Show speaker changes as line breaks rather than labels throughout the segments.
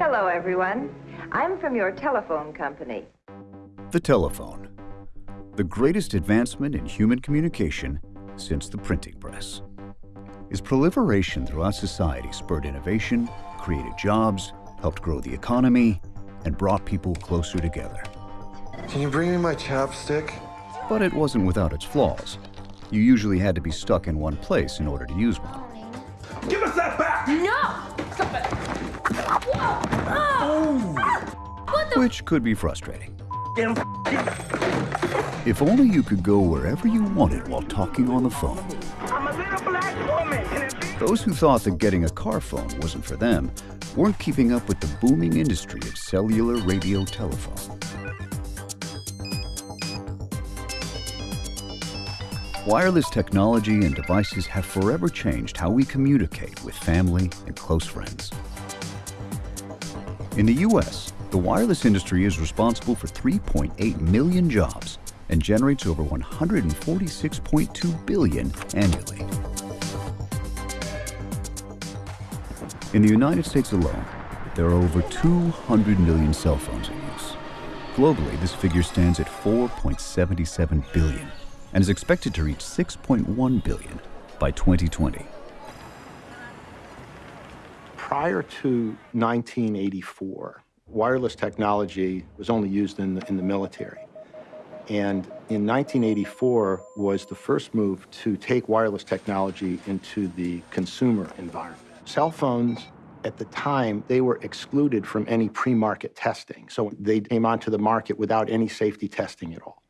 Hello, everyone. I'm from your telephone company.
The telephone. The greatest advancement in human communication since the printing press. Its proliferation throughout society spurred innovation, created jobs, helped grow the economy, and brought people closer together.
Can you bring me my chapstick?
But it wasn't without its flaws. You usually had to be stuck in one place in order to use one.
Give us that back!
No!
Which could be frustrating. If only you could go wherever you wanted while talking on the phone. Those who thought that getting a car phone wasn't for them weren't keeping up with the booming industry of cellular radio telephone. Wireless technology and devices have forever changed how we communicate with family and close friends. In the U.S., the wireless industry is responsible for 3.8 million jobs and generates over 146.2 billion annually. In the United States alone, there are over 200 million cell phones in use. Globally, this figure stands at 4.77 billion and is expected to reach 6.1 billion by 2020.
Prior to 1984, wireless technology was only used in the, in the military. And in 1984 was the first move to take wireless technology into the consumer environment. Cell phones at the time, they were excluded from any pre-market testing. So they came onto the market without any safety testing at all.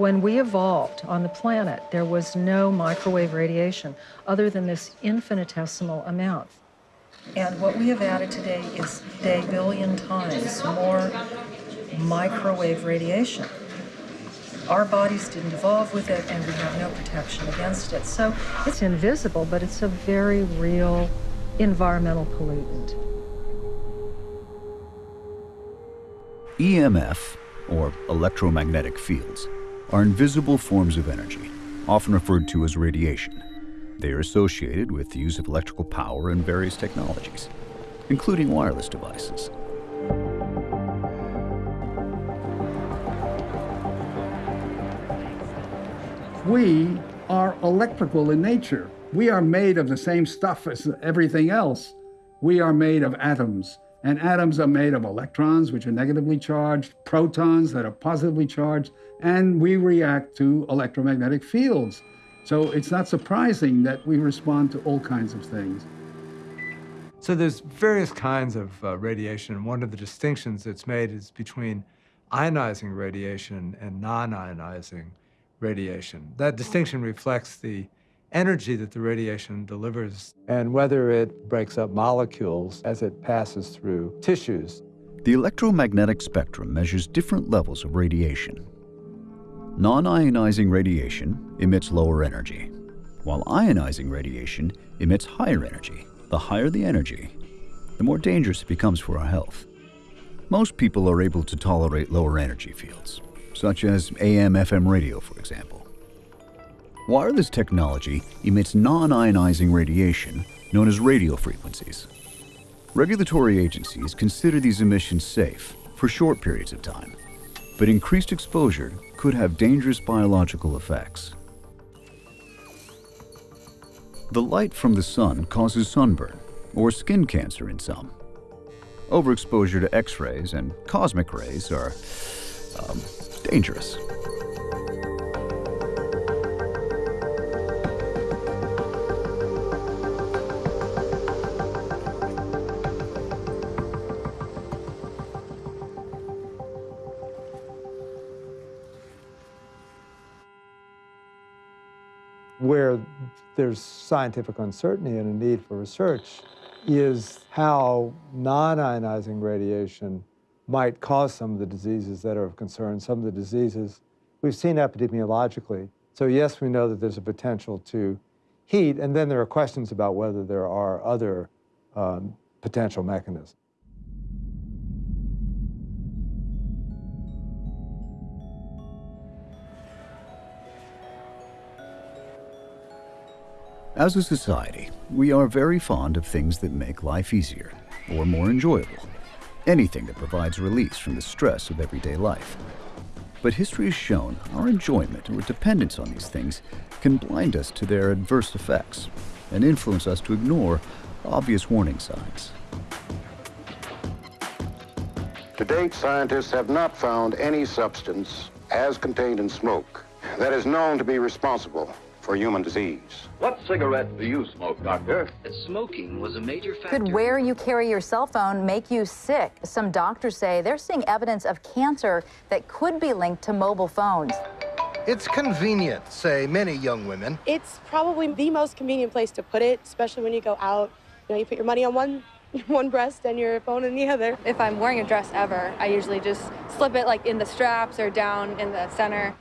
When we evolved on the planet, there was no microwave radiation other than this infinitesimal amount. And what we have added today is a billion times more microwave radiation. Our bodies didn't evolve with it, and we have no protection against it. So it's invisible, but it's a very real environmental pollutant.
EMF, or electromagnetic fields, are invisible forms of energy, often referred to as radiation. They are associated with the use of electrical power and various technologies, including wireless devices.
We are electrical in nature. We are made of the same stuff as everything else. We are made of atoms. And atoms are made of electrons, which are negatively charged, protons that are positively charged, and we react to electromagnetic fields. So it's not surprising that we respond to all kinds of things.
So there's various kinds of uh, radiation, and one of the distinctions that's made is between ionizing radiation and non-ionizing radiation. That distinction reflects the energy that the radiation delivers and whether it breaks up molecules as it passes through tissues.
The electromagnetic spectrum measures different levels of radiation. Non-ionizing radiation emits lower energy, while ionizing radiation emits higher energy. The higher the energy, the more dangerous it becomes for our health. Most people are able to tolerate lower energy fields, such as AM-FM radio, for example. Wireless technology emits non-ionizing radiation known as radio frequencies. Regulatory agencies consider these emissions safe for short periods of time, but increased exposure could have dangerous biological effects. The light from the sun causes sunburn or skin cancer in some. Overexposure to X-rays and cosmic rays are um, dangerous.
There's scientific uncertainty and a need for research is how non-ionizing radiation might cause some of the diseases that are of concern, some of the diseases we've seen epidemiologically. So yes, we know that there's a potential to heat, and then there are questions about whether there are other um, potential mechanisms.
As a society, we are very fond of things that make life easier or more enjoyable. Anything that provides release from the stress of everyday life. But history has shown our enjoyment or dependence on these things can blind us to their adverse effects and influence us to ignore obvious warning signs.
To date, scientists have not found any substance as contained in smoke that is known to be responsible for human disease.
What cigarette do you smoke, Doctor?
Smoking was a major factor.
Could where you carry your cell phone make you sick? Some doctors say they're seeing evidence of cancer that could be linked to mobile phones.
It's convenient, say many young women.
It's probably the most convenient place to put it, especially when you go out. You know, you put your money on one one breast and your phone in the other.
If I'm wearing a dress ever, I usually just slip it like in the straps or down in the center.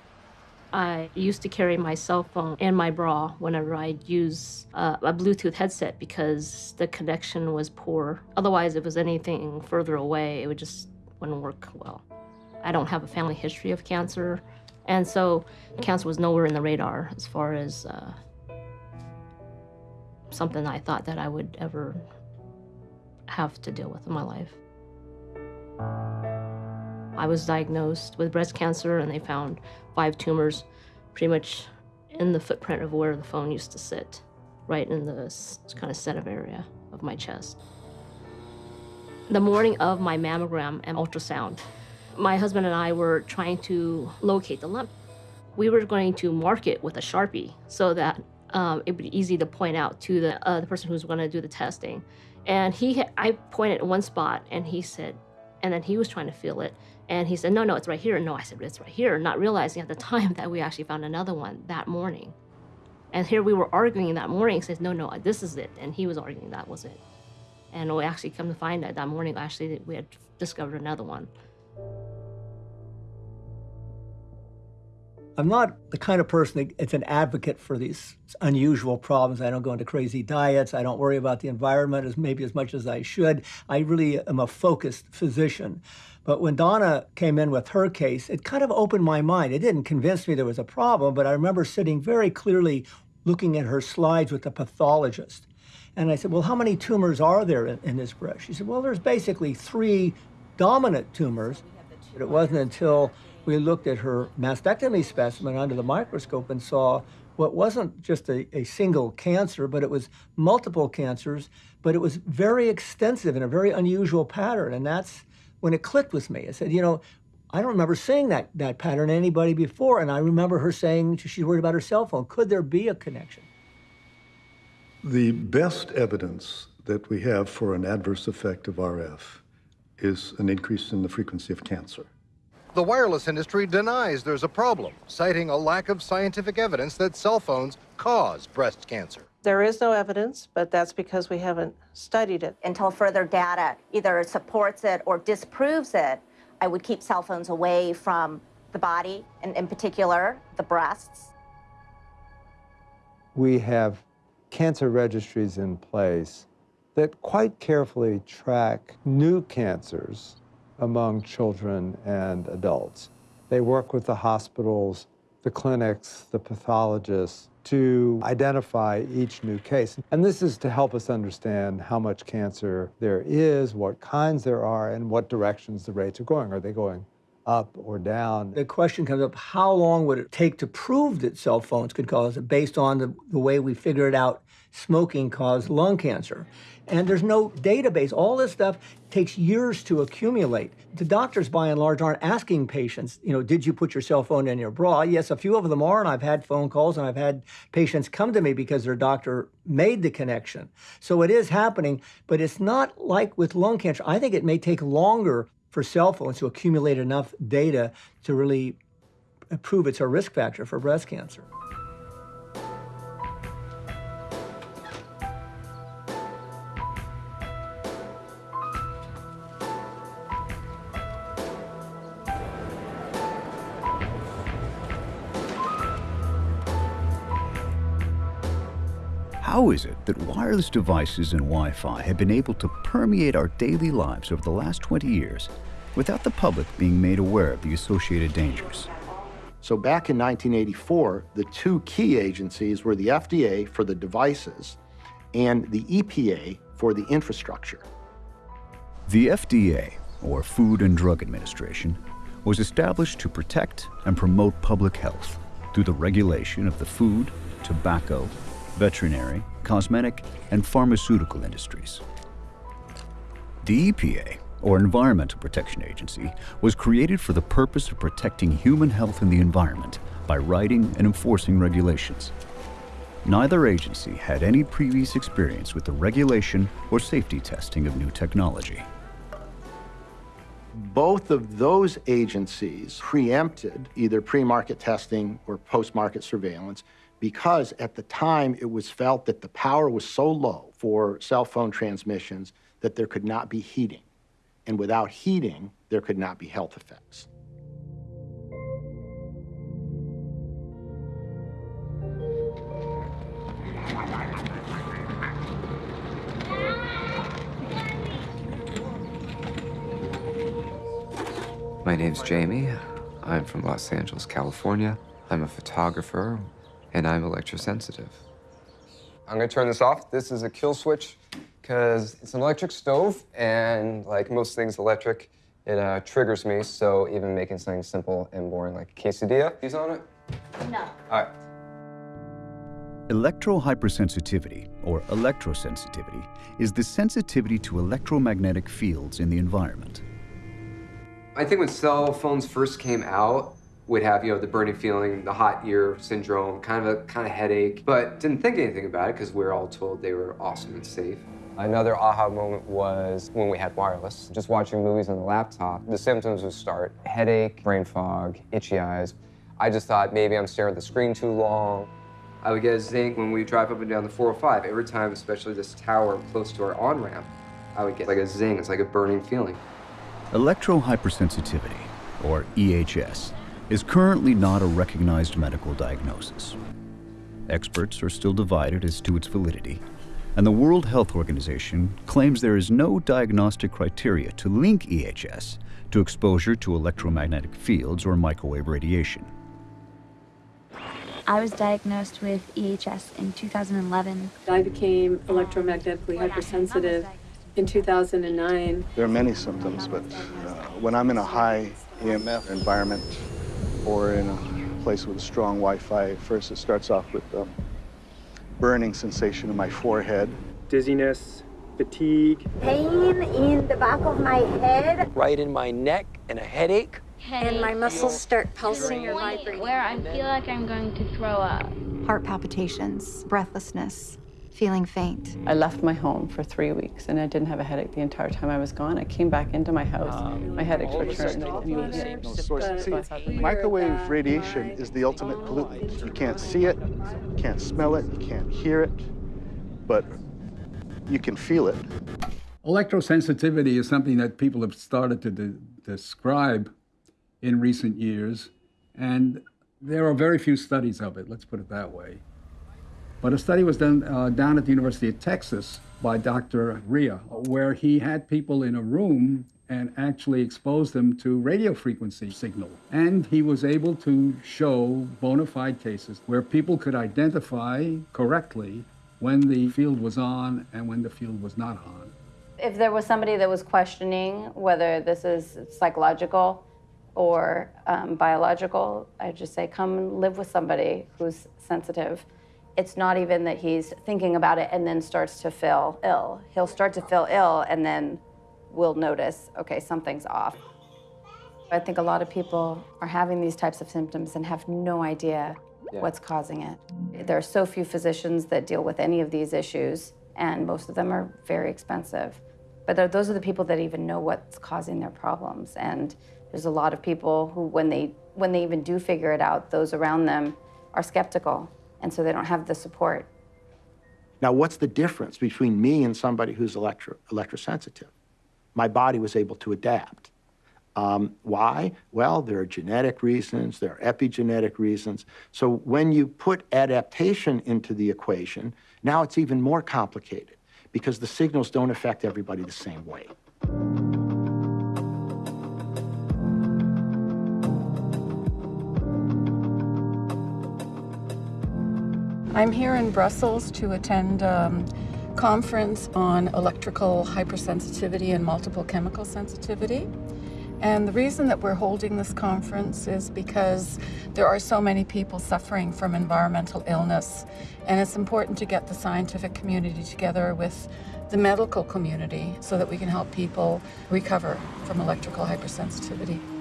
I used to carry my cell phone and my bra whenever I'd use uh, a Bluetooth headset because the connection was poor. Otherwise, if it was anything further away, it would just wouldn't work well. I don't have a family history of cancer, and so cancer was nowhere in the radar as far as uh, something I thought that I would ever have to deal with in my life. I was diagnosed with breast cancer, and they found five tumors pretty much in the footprint of where the phone used to sit, right in the kind of center area of my chest. The morning of my mammogram and ultrasound, my husband and I were trying to locate the lump. We were going to mark it with a Sharpie so that um, it would be easy to point out to the, uh, the person who's going to do the testing. And he, I pointed at one spot and he said, and then he was trying to feel it. And he said, no, no, it's right here. No, I said, it's right here, not realizing at the time that we actually found another one that morning. And here we were arguing that morning. He says, no, no, this is it. And he was arguing that was it. And we actually come to find that that morning, actually, we had discovered another one.
I'm not the kind of person that's an advocate for these unusual problems. I don't go into crazy diets. I don't worry about the environment as maybe as much as I should. I really am a focused physician. But when Donna came in with her case, it kind of opened my mind. It didn't convince me there was a problem, but I remember sitting very clearly looking at her slides with the pathologist. And I said, well, how many tumors are there in, in this breast? She said, well, there's basically three dominant tumors. But it wasn't until we looked at her mastectomy specimen under the microscope and saw what wasn't just a, a, single cancer, but it was multiple cancers, but it was very extensive in a very unusual pattern. And that's when it clicked with me. I said, you know, I don't remember seeing that, that pattern in anybody before. And I remember her saying she's worried about her cell phone. Could there be a connection?
The best evidence that we have for an adverse effect of RF is an increase in the frequency of cancer.
The wireless industry denies there's a problem, citing a lack of scientific evidence that cell phones cause breast cancer.
There is no evidence, but that's because we haven't studied it.
Until further data either supports it or disproves it, I would keep cell phones away from the body, and in particular, the breasts.
We have cancer registries in place that quite carefully track new cancers among children and adults. They work with the hospitals, the clinics, the pathologists, to identify each new case. And this is to help us understand how much cancer there is, what kinds there are, and what directions the rates are going. Are they going up or down?
The question comes up, how long would it take to prove that cell phones could cause it based on the, the way we figured out smoking caused lung cancer? And there's no database. All this stuff takes years to accumulate. The doctors, by and large, aren't asking patients, you know, did you put your cell phone in your bra? Yes, a few of them are, and I've had phone calls and I've had patients come to me because their doctor made the connection. So it is happening, but it's not like with lung cancer. I think it may take longer for cell phones to accumulate enough data to really prove it's a risk factor for breast cancer.
How is it that wireless devices and Wi Fi have been able to permeate our daily lives over the last 20 years without the public being made aware of the associated dangers?
So back in 1984, the two key agencies were the FDA for the devices and the EPA for the infrastructure.
The FDA, or Food and Drug Administration, was established to protect and promote public health through the regulation of the food, tobacco, veterinary, cosmetic, and pharmaceutical industries. The EPA, or Environmental Protection Agency, was created for the purpose of protecting human health and the environment by writing and enforcing regulations. Neither agency had any previous experience with the regulation or safety testing of new technology.
Both of those agencies preempted either pre-market testing or post-market surveillance because at the time it was felt that the power was so low for cell phone transmissions that there could not be heating. And without heating, there could not be health effects.
My name's Jamie. I'm from Los Angeles, California. I'm a photographer, and I'm electrosensitive.
I'm gonna turn this off. This is a kill switch because it's an electric stove, and like most things electric, it uh, triggers me. So even making something simple and boring like a quesadilla, he's on it.
No.
All right.
Electrohypersensitivity, or electrosensitivity, is the sensitivity to electromagnetic fields in the environment.
I think when cell phones first came out, would have you know the burning feeling, the hot ear syndrome, kind of a kind of headache, but didn't think anything about it because we were all told they were awesome and safe. Another aha moment was when we had wireless. Just watching movies on the laptop, the symptoms would start headache, brain fog, itchy eyes. I just thought maybe I'm staring at the screen too long. I would get a zing when we drive up and down the 405. Every time, especially this tower close to our on ramp, I would get like a zing. It's like a burning feeling.
Electrohypersensitivity, or EHS, is currently not a recognized medical diagnosis. Experts are still divided as to its validity, and the World Health Organization claims there is no diagnostic criteria to link EHS to exposure to electromagnetic fields or microwave radiation.
I was diagnosed with EHS in 2011.
I became electromagnetically hypersensitive in 2009.
There are many symptoms, but uh, when I'm in a high EMF environment or in a place with a strong Wi-Fi, first it starts off with a burning sensation in my forehead.
Dizziness, fatigue.
Pain in the back of my head.
Right in my neck and a headache.
And my muscles start pulsing or vibrating.
Where I feel like I'm going to throw up.
Heart palpitations, breathlessness, feeling faint.
I left my home for three weeks and I didn't have a headache the entire time I was gone. I came back into my house. Um, my headaches returned.
See, microwave radiation is the ultimate pollutant. You can't see it, you can't smell it, you can't hear it, but you can feel it.
Electrosensitivity is something that people have started to de describe in recent years, and there are very few studies of it, let's put it that way. But a study was done uh, down at the University of Texas by Dr. Rea, where he had people in a room and actually exposed them to radio frequency signal. And he was able to show bona fide cases where people could identify correctly when the field was on and when the field was not on.
If there was somebody that was questioning whether this is psychological, or um, biological, I'd just say, come live with somebody who's sensitive. It's not even that he's thinking about it and then starts to feel ill. He'll start to feel ill and then we'll notice, okay, something's off. I think a lot of people are having these types of symptoms and have no idea yeah. what's causing it. There are so few physicians that deal with any of these issues, and most of them are very expensive. But those are the people that even know what's causing their problems. And there's a lot of people who, when they, when they even do figure it out, those around them are skeptical, and so they don't have the support.
Now, what's the difference between me and somebody who's electro, electrosensitive? My body was able to adapt. Um, why? Well, there are genetic reasons, there are epigenetic reasons. So when you put adaptation into the equation, Now it's even more complicated because the signals don't affect everybody the same way.
I'm here in Brussels to attend a um, conference on electrical hypersensitivity and multiple chemical sensitivity. And the reason that we're holding this conference is because there are so many people suffering from environmental illness. And it's important to get the scientific community together with the medical community so that we can help people recover from electrical hypersensitivity.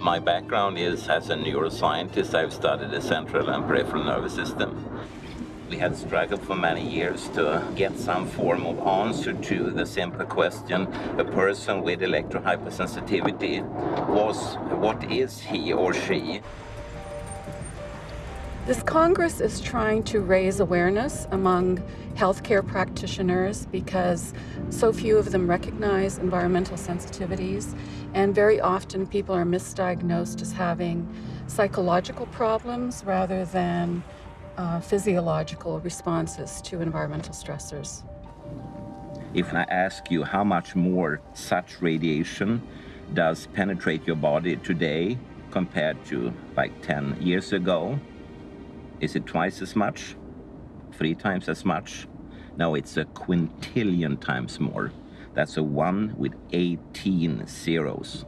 My background is as a neuroscientist. I've studied the central and peripheral nervous system we had struggled for many years to get some form of answer to the simple question a person with electrohypersensitivity was what is he or she?
This Congress is trying to raise awareness among healthcare practitioners because so few of them recognize environmental sensitivities, and very often people are misdiagnosed as having psychological problems rather than uh, physiological responses to environmental stressors.
If I ask you how much more such radiation does penetrate your body today compared to like 10 years ago, is it twice as much? Three times as much? No, it's a quintillion times more. That's a one with 18 zeros.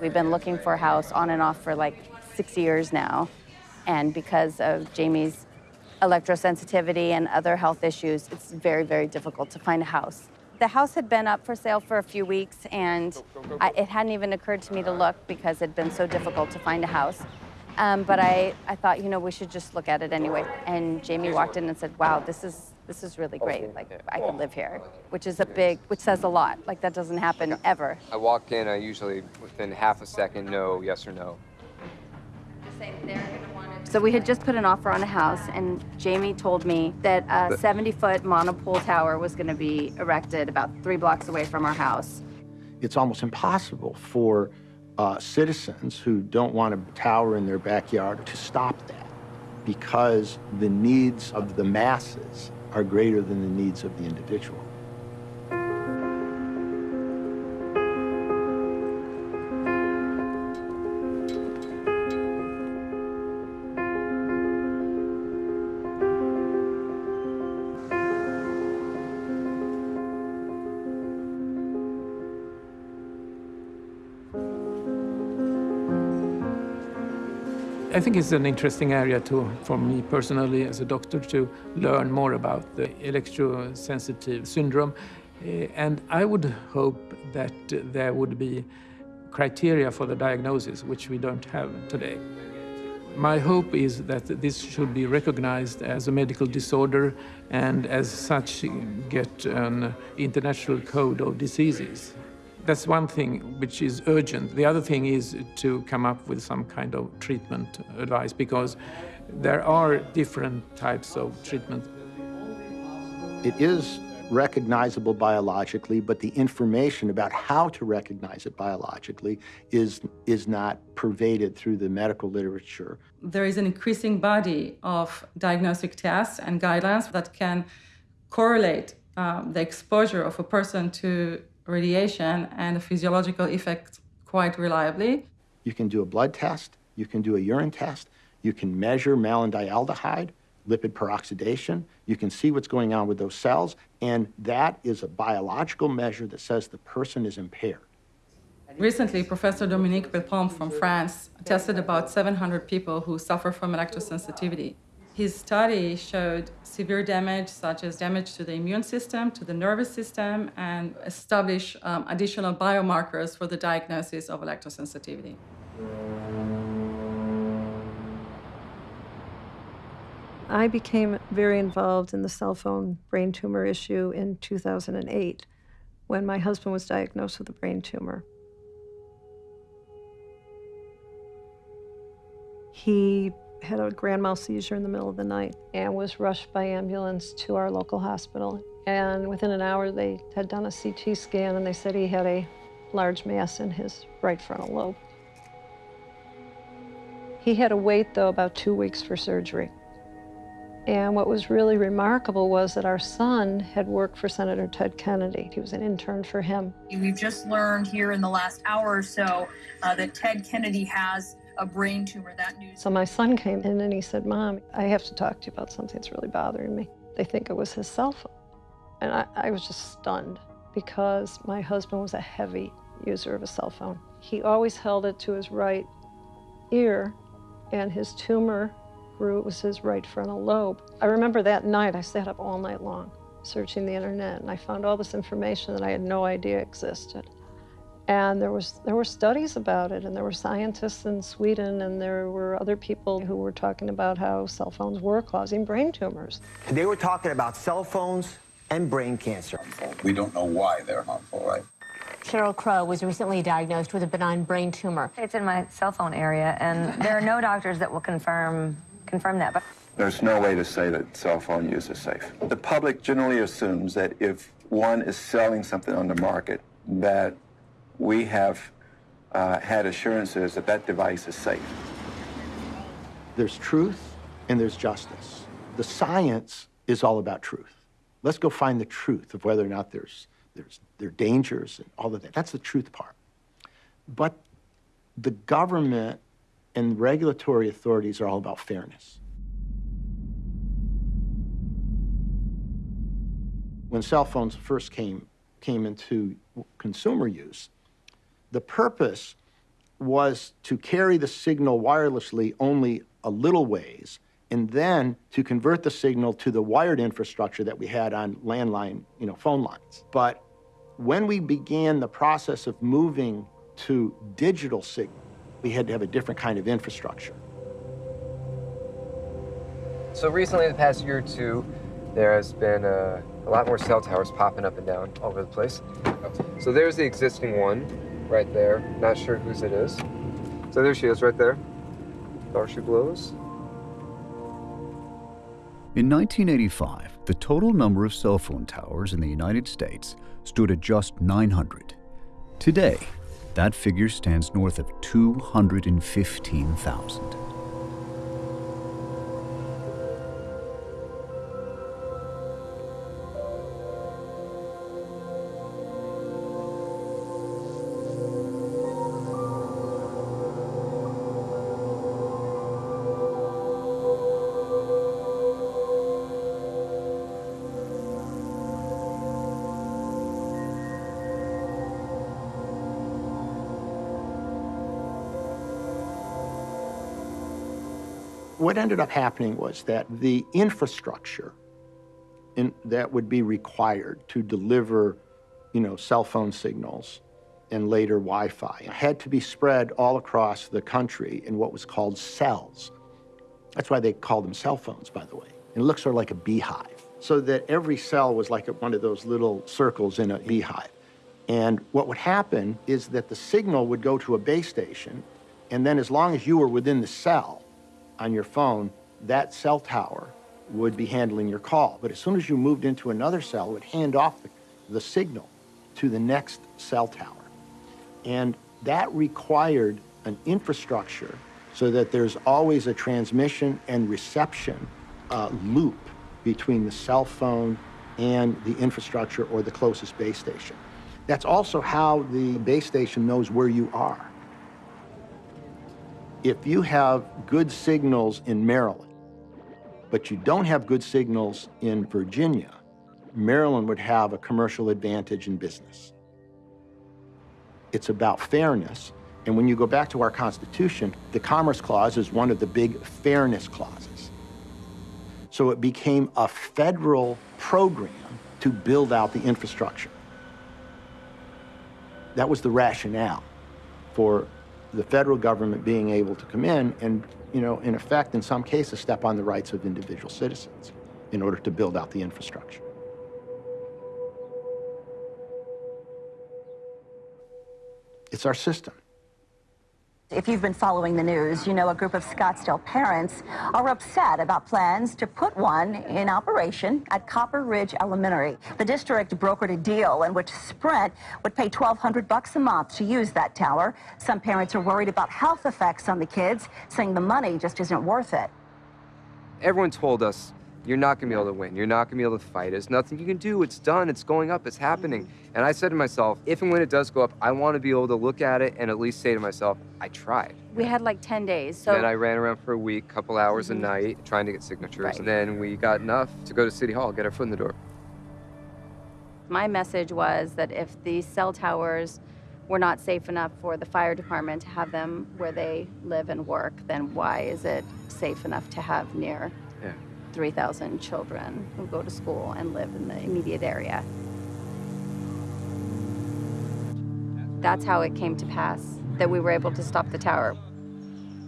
We've been looking for a house on and off for like six years now. And because of Jamie's electrosensitivity and other health issues, it's very, very difficult to find a house. The house had been up for sale for a few weeks, and I, it hadn't even occurred to me to look because it'd been so difficult to find a house. Um, but I, I thought, you know, we should just look at it anyway. And Jamie walked in and said, wow, this is this is really great. Like I can live here, which is a big, which says a lot. Like that doesn't happen ever.
I walk in, I usually within half a second know yes or no.
So we had just put an offer on a house, and Jamie told me that a 70-foot monopole tower was going to be erected about three blocks away from our house.
It's almost impossible for uh, citizens who don't want a tower in their backyard to stop that because the needs of the masses are greater than the needs of the individual.
I think it's an interesting area to, for me personally as a doctor to learn more about the electrosensitive syndrome. Uh, and I would hope that there would be criteria for the diagnosis, which we don't have today. My hope is that this should be recognized as a medical disorder and as such get an international code of diseases. That's one thing which is urgent. The other thing is to come up with some kind of treatment advice because there are different types of treatment.
It is recognizable biologically, but the information about how to recognize it biologically is, is not pervaded through the medical literature.
There is an increasing body of diagnostic tests and guidelines that can correlate um, the exposure of a person to radiation and the physiological effect quite reliably.
You can do a blood test, you can do a urine test, you can measure malondialdehyde, lipid peroxidation, you can see what's going on with those cells, and that is a biological measure that says the person is impaired.
Recently, Professor Dominique Belpomme from France tested about 700 people who suffer from electrosensitivity. His study showed severe damage, such as damage to the immune system, to the nervous system, and established um, additional biomarkers for the diagnosis of electrosensitivity.
I became very involved in the cell phone brain tumor issue in 2008 when my husband was diagnosed with a brain tumor. He had a grand mal seizure in the middle of the night and was rushed by ambulance to our local hospital. And within an hour, they had done a CT scan and they said he had a large mass in his right frontal lobe. He had to wait, though, about two weeks for surgery. And what was really remarkable was that our son had worked for Senator Ted Kennedy. He was an intern for him.
We've just learned here in the last hour or so uh, that Ted Kennedy has a brain tumor. That news.
So my son came in and he said, Mom, I have to talk to you about something that's really bothering me. They think it was his cell phone. And I, I was just stunned because my husband was a heavy user of a cell phone. He always held it to his right ear, and his tumor grew. It was his right frontal lobe. I remember that night I sat up all night long searching the internet, and I found all this information that I had no idea existed. And there was there were studies about it, and there were scientists in Sweden, and there were other people who were talking about how cell phones were causing brain tumors.
They were talking about cell phones and brain cancer.
We don't know why they're harmful, right?
Sheryl Crow was recently diagnosed with a benign brain tumor.
It's in my cell phone area, and there are no doctors that will confirm confirm that. But
there's no way to say that cell phone use is safe. The public generally assumes that if one is selling something on the market, that we have uh, had assurances that that device is safe.
There's truth and there's justice. The science is all about truth. Let's go find the truth of whether or not there's, there's there are dangers and all of that. That's the truth part. But the government and regulatory authorities are all about fairness. When cell phones first came, came into consumer use, the purpose was to carry the signal wirelessly only a little ways and then to convert the signal to the wired infrastructure that we had on landline, you know, phone lines. But when we began the process of moving to digital signal, we had to have a different kind of infrastructure.
So recently, the past year or two, there has been a, a lot more cell towers popping up and down all over the place. So there's the existing one right there. Not sure whose it is. So there she is right there. Darcy blows.
In 1985, the total number of cell phone towers in the United States stood at just 900. Today, that figure stands north of 215,000.
What ended up happening was that the infrastructure in, that would be required to deliver, you know, cell phone signals and later Wi-Fi had to be spread all across the country in what was called cells. That's why they called them cell phones, by the way. It looks sort of like a beehive, so that every cell was like one of those little circles in a beehive. And what would happen is that the signal would go to a base station, and then as long as you were within the cell, on your phone, that cell tower would be handling your call. But as soon as you moved into another cell, it would hand off the, the signal to the next cell tower. And that required an infrastructure so that there's always a transmission and reception uh, loop between the cell phone and the infrastructure or the closest base station. That's also how the base station knows where you are if you have good signals in Maryland, but you don't have good signals in Virginia, Maryland would have a commercial advantage in business. It's about fairness. And when you go back to our Constitution, the Commerce Clause is one of the big fairness clauses. So it became a federal program to build out the infrastructure. That was the rationale for the federal government being able to come in and, you know, in effect, in some cases, step on the rights of individual citizens in order to build out the infrastructure. It's our system.
If you've been following the news, you know a group of Scottsdale parents are upset about plans to put one in operation at Copper Ridge Elementary. The district brokered a deal in which Sprint would pay 1200 bucks a month to use that tower. Some parents are worried about health effects on the kids, saying the money just isn't worth it.
Everyone told us you're not going to be able to win. You're not going to be able to fight. There's nothing you can do. It's done. It's going up. It's happening. And I said to myself, if and when it does go up, I want to be able to look at it and at least say to myself, I tried.
We had like 10 days. So
then I ran around for a week, couple hours
Mhm.
a night, trying to get signatures.
Right.
And then we got enough to go to City Hall, get our foot in the door.
my message was that if these cell towers were not safe enough for the fire department to have them where they live and work, then why is it safe enough to have near. 3,000 children who go to school and live in the immediate area? That's how it came to pass that we were able to stop the tower.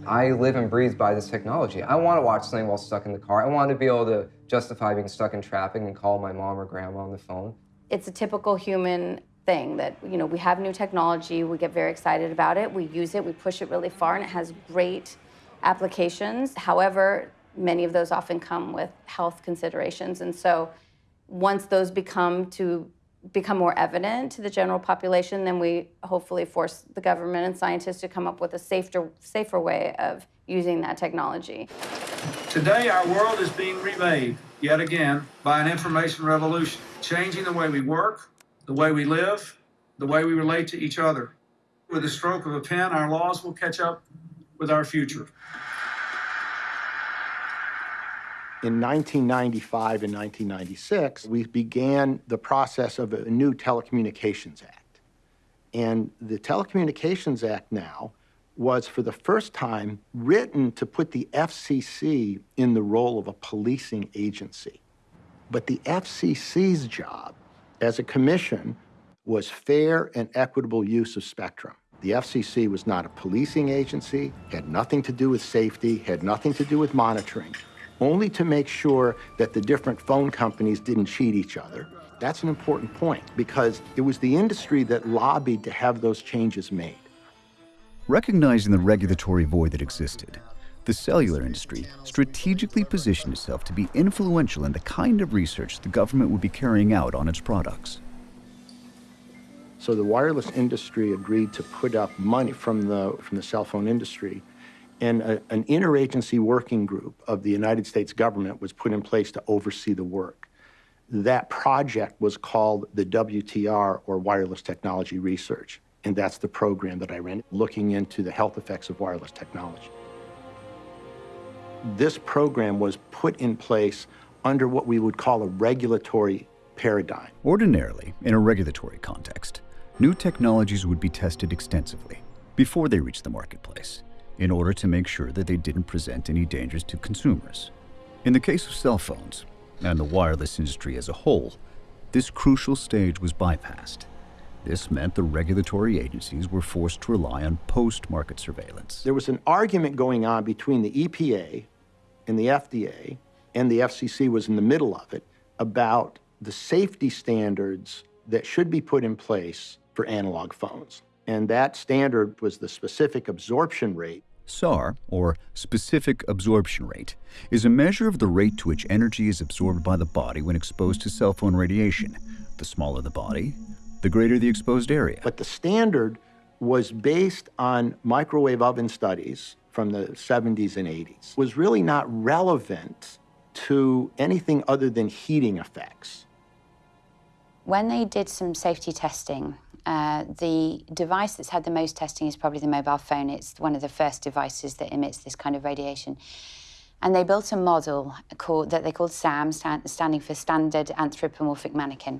I live and breathe by this technology. I want to watch something while stuck in the car. I want to be able to justify being stuck in traffic and call my mom or grandma on the phone.
it's a typical human thing that you know we have new technology we get very excited about it we use it we push it really far and it has great applications however many of those often come with health considerations and so once those become to become more evident to the general population then we hopefully force the government and scientists to come up with a safer safer way of using that technology
Today, our world is being remade yet again by an information revolution, changing the way we work, the way we live, the way we relate to each other. With the stroke of a pen, our laws will catch up with our future.
In 1995 and 1996, we began the process of a new Telecommunications Act. And the Telecommunications Act now was for the first time written to put the FCC in the role of a policing agency. But the FCC's job as a commission was fair and equitable use of spectrum. The FCC was not a policing agency, had nothing to do with safety, had nothing to do with monitoring, only to make sure that the different phone companies didn't cheat each other. That's an important point because it was the industry that lobbied to have those changes made.
Recognizing the regulatory void that existed, the cellular industry strategically positioned itself to be influential in the kind of research the government would be carrying out on its products.
So the wireless industry agreed to put up money from the, from the cell phone industry, and a, an interagency working group of the United States government was put in place to oversee the work. That project was called the WTR, or Wireless Technology Research, and that's the program that I ran, looking into the health effects of wireless technology. This program was put in place under what we would call a regulatory paradigm.
Ordinarily, in a regulatory context, new technologies would be tested extensively before they reach the marketplace in order to make sure that they didn't present any dangers to consumers. In the case of cell phones, and the wireless industry as a whole, this crucial stage was bypassed. This meant the regulatory agencies were forced to rely on post market surveillance.
There was an argument going on between the EPA and the FDA, and the FCC was in the middle of it, about the safety standards that should be put in place for analog phones. And that standard was the specific absorption rate.
SAR, or specific absorption rate, is a measure of the rate to which energy is absorbed by the body when exposed to cell phone radiation. The smaller the body, the greater the exposed area.
But the standard was based on microwave oven studies from the 70s and 80s, was really not relevant to anything other than heating effects.
When they did some safety testing, uh, the device that's had the most testing is probably the mobile phone. It's one of the first devices that emits this kind of radiation. And they built a model called, that they called SAM, stand, standing for Standard Anthropomorphic Mannequin.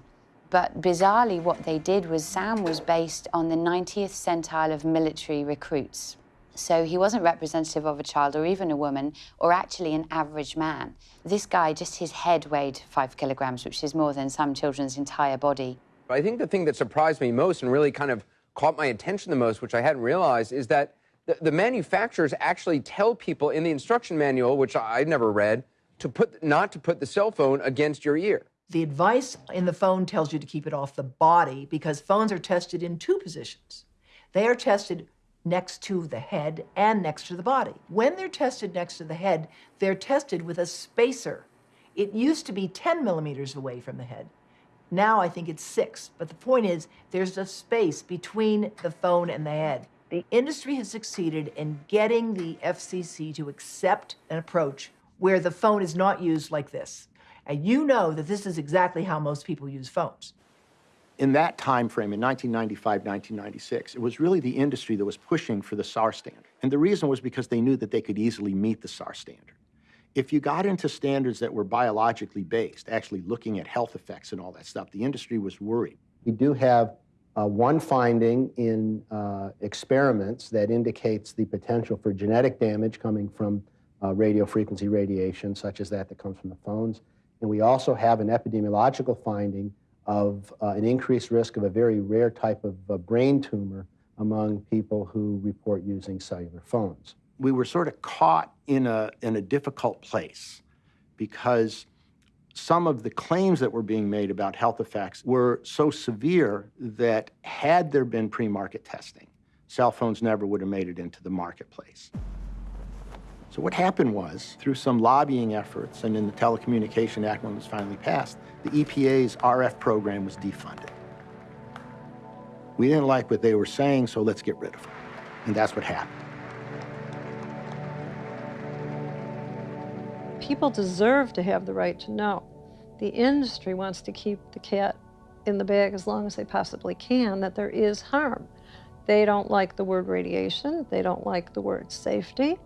But bizarrely, what they did was SAM was based on the 90th centile of military recruits. So he wasn't representative of a child or even a woman or actually an average man. This guy, just his head weighed five kilograms, which is more than some children's entire body.
I think the thing that surprised me most and really kind of caught my attention the most, which I hadn't realized, is that the, the manufacturers actually tell people in the instruction manual, which I never read, to put not to put the cell phone against your ear.
The advice in the phone tells you to keep it off the body because phones are tested in two positions. They are tested next to the head and next to the body. When they're tested next to the head, they're tested with a spacer. It used to be 10 millimeters away from the head. Now I think it's six. But the point is, there's a space between the phone and the head. The industry has succeeded in getting the FCC to accept an approach where the phone is not used like this. And you know that this is exactly how most people use phones.
In that time frame, in 1995, 1996, it was really the industry that was pushing for the SAR standard. And the reason was because they knew that they could easily meet the SAR standard. If you got into standards that were biologically based, actually looking at health effects and all that stuff, the industry was worried.
We do have uh, one finding in uh, experiments that indicates the potential for genetic damage coming from uh, radio frequency radiation, such as that that comes from the phones. And we also have an epidemiological finding of uh, an increased risk of a very rare type of uh, brain tumor among people who report using cellular phones.
We were sort of caught in a, in a difficult place because some of the claims that were being made about health effects were so severe that had there been pre-market testing, cell phones never would have made it into the marketplace. So what happened was, through some lobbying efforts and in the Telecommunication Act when it was finally passed, the EPA's RF program was defunded. We didn't like what they were saying, so let's get rid of them. And that's what happened.
People deserve to have the right to know. The industry wants to keep the cat in the bag as long as they possibly can, that there is harm. They don't like the word radiation. They don't like the word safety.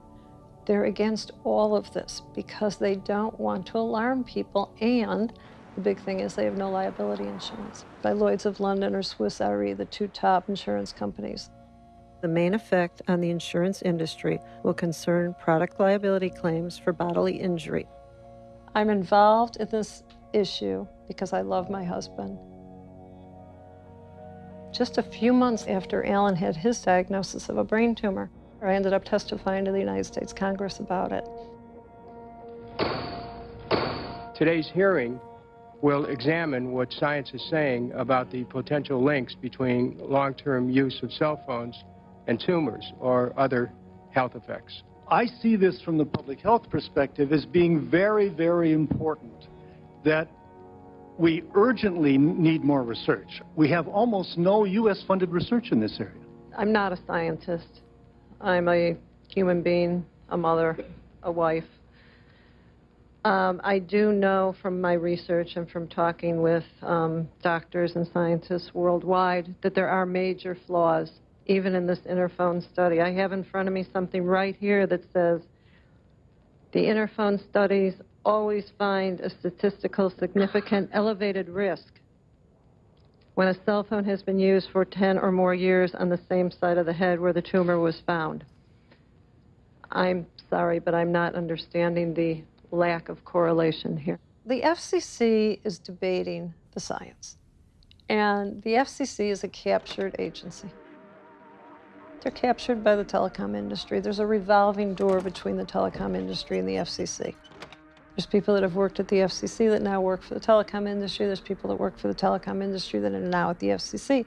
They're against all of this because they don't want to alarm people and the big thing is they have no liability insurance. By Lloyd's of London or Swiss Re, the two top insurance companies. The main effect on the insurance industry will concern product liability claims for bodily injury. I'm involved in this issue because I love my husband. Just a few months after Alan had his diagnosis of a brain tumor, I ended up testifying to the United States Congress about it.
Today's hearing will examine what science is saying about the potential links between long-term use of cell phones and tumors or other health effects.
I see this from the public health perspective as being very, very important that we urgently need more research. We have almost no U.S. funded research in this area.
I'm not a scientist. I'm a human being, a mother, a wife. Um, I do know from my research and from talking with um, doctors and scientists worldwide that there are major flaws, even in this interphone study. I have in front of me something right here that says the interphone studies always find a statistical significant elevated risk when a cell phone has been used for 10 or more years on the same side of the head where the tumor was found. I'm sorry, but I'm not understanding the lack of correlation here. The FCC is debating the science, and the FCC is a captured agency. They're captured by the telecom industry. There's a revolving door between the telecom industry and the FCC. There's people that have worked at the FCC that now work for the telecom industry. There's people that work for the telecom industry that are now at the FCC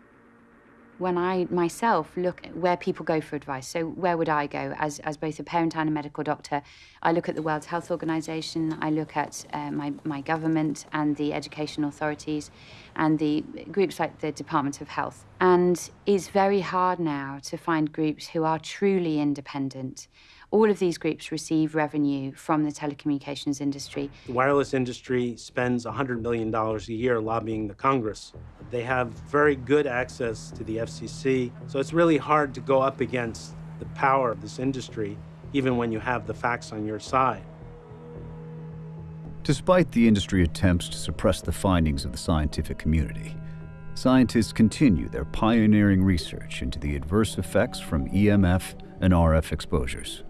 when I myself look at where people go for advice, so where would I go as, as both a parent and a medical doctor? I look at the World Health Organization, I look at uh, my, my government and the education authorities and the groups like the Department of Health. And it's very hard now to find groups who are truly independent all of these groups receive revenue from the telecommunications industry.
The wireless industry spends $100 million a year lobbying the Congress. They have very good access to the FCC, so it's really hard to go up against the power of this industry, even when you have the facts on your side.
Despite the industry attempts to suppress the findings of the scientific community, scientists continue their pioneering research into the adverse effects from EMF and RF exposures.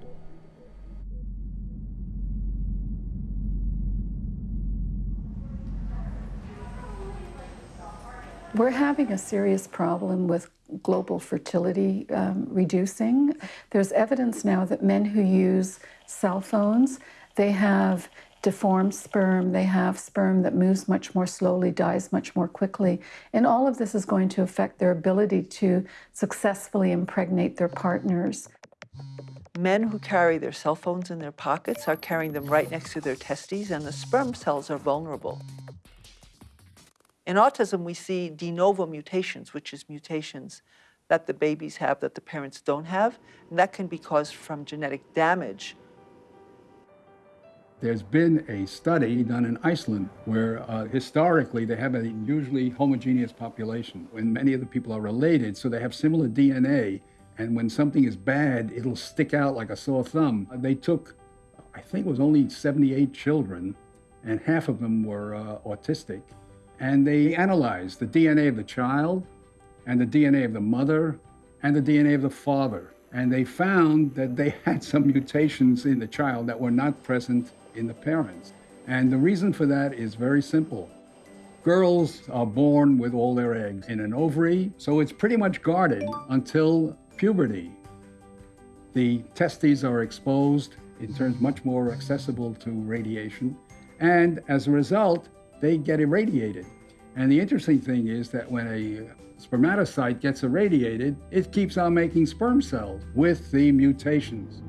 We're having a serious problem with global fertility um, reducing. There's evidence now that men who use cell phones, they have deformed sperm, they have sperm that moves much more slowly, dies much more quickly. And all of this is going to affect their ability to successfully impregnate their partners.
Men who carry their cell phones in their pockets are carrying them right next to their testes, and the sperm cells are vulnerable. In autism, we see de novo mutations, which is mutations that the babies have that the parents don't have, and that can be caused from genetic damage.
There's been a study done in Iceland where uh, historically they have a usually homogeneous population when many of the people are related, so they have similar DNA. And when something is bad, it'll stick out like a sore thumb. They took, I think it was only 78 children, and half of them were uh, autistic. And they analyzed the DNA of the child, and the DNA of the mother, and the DNA of the father. And they found that they had some mutations in the child that were not present in the parents. And the reason for that is very simple. Girls are born with all their eggs in an ovary, so it's pretty much guarded until puberty. The testes are exposed, it turns much more accessible to radiation, and as a result, they get irradiated. And the interesting thing is that when a spermatocyte gets irradiated, it keeps on making sperm cells with the mutations.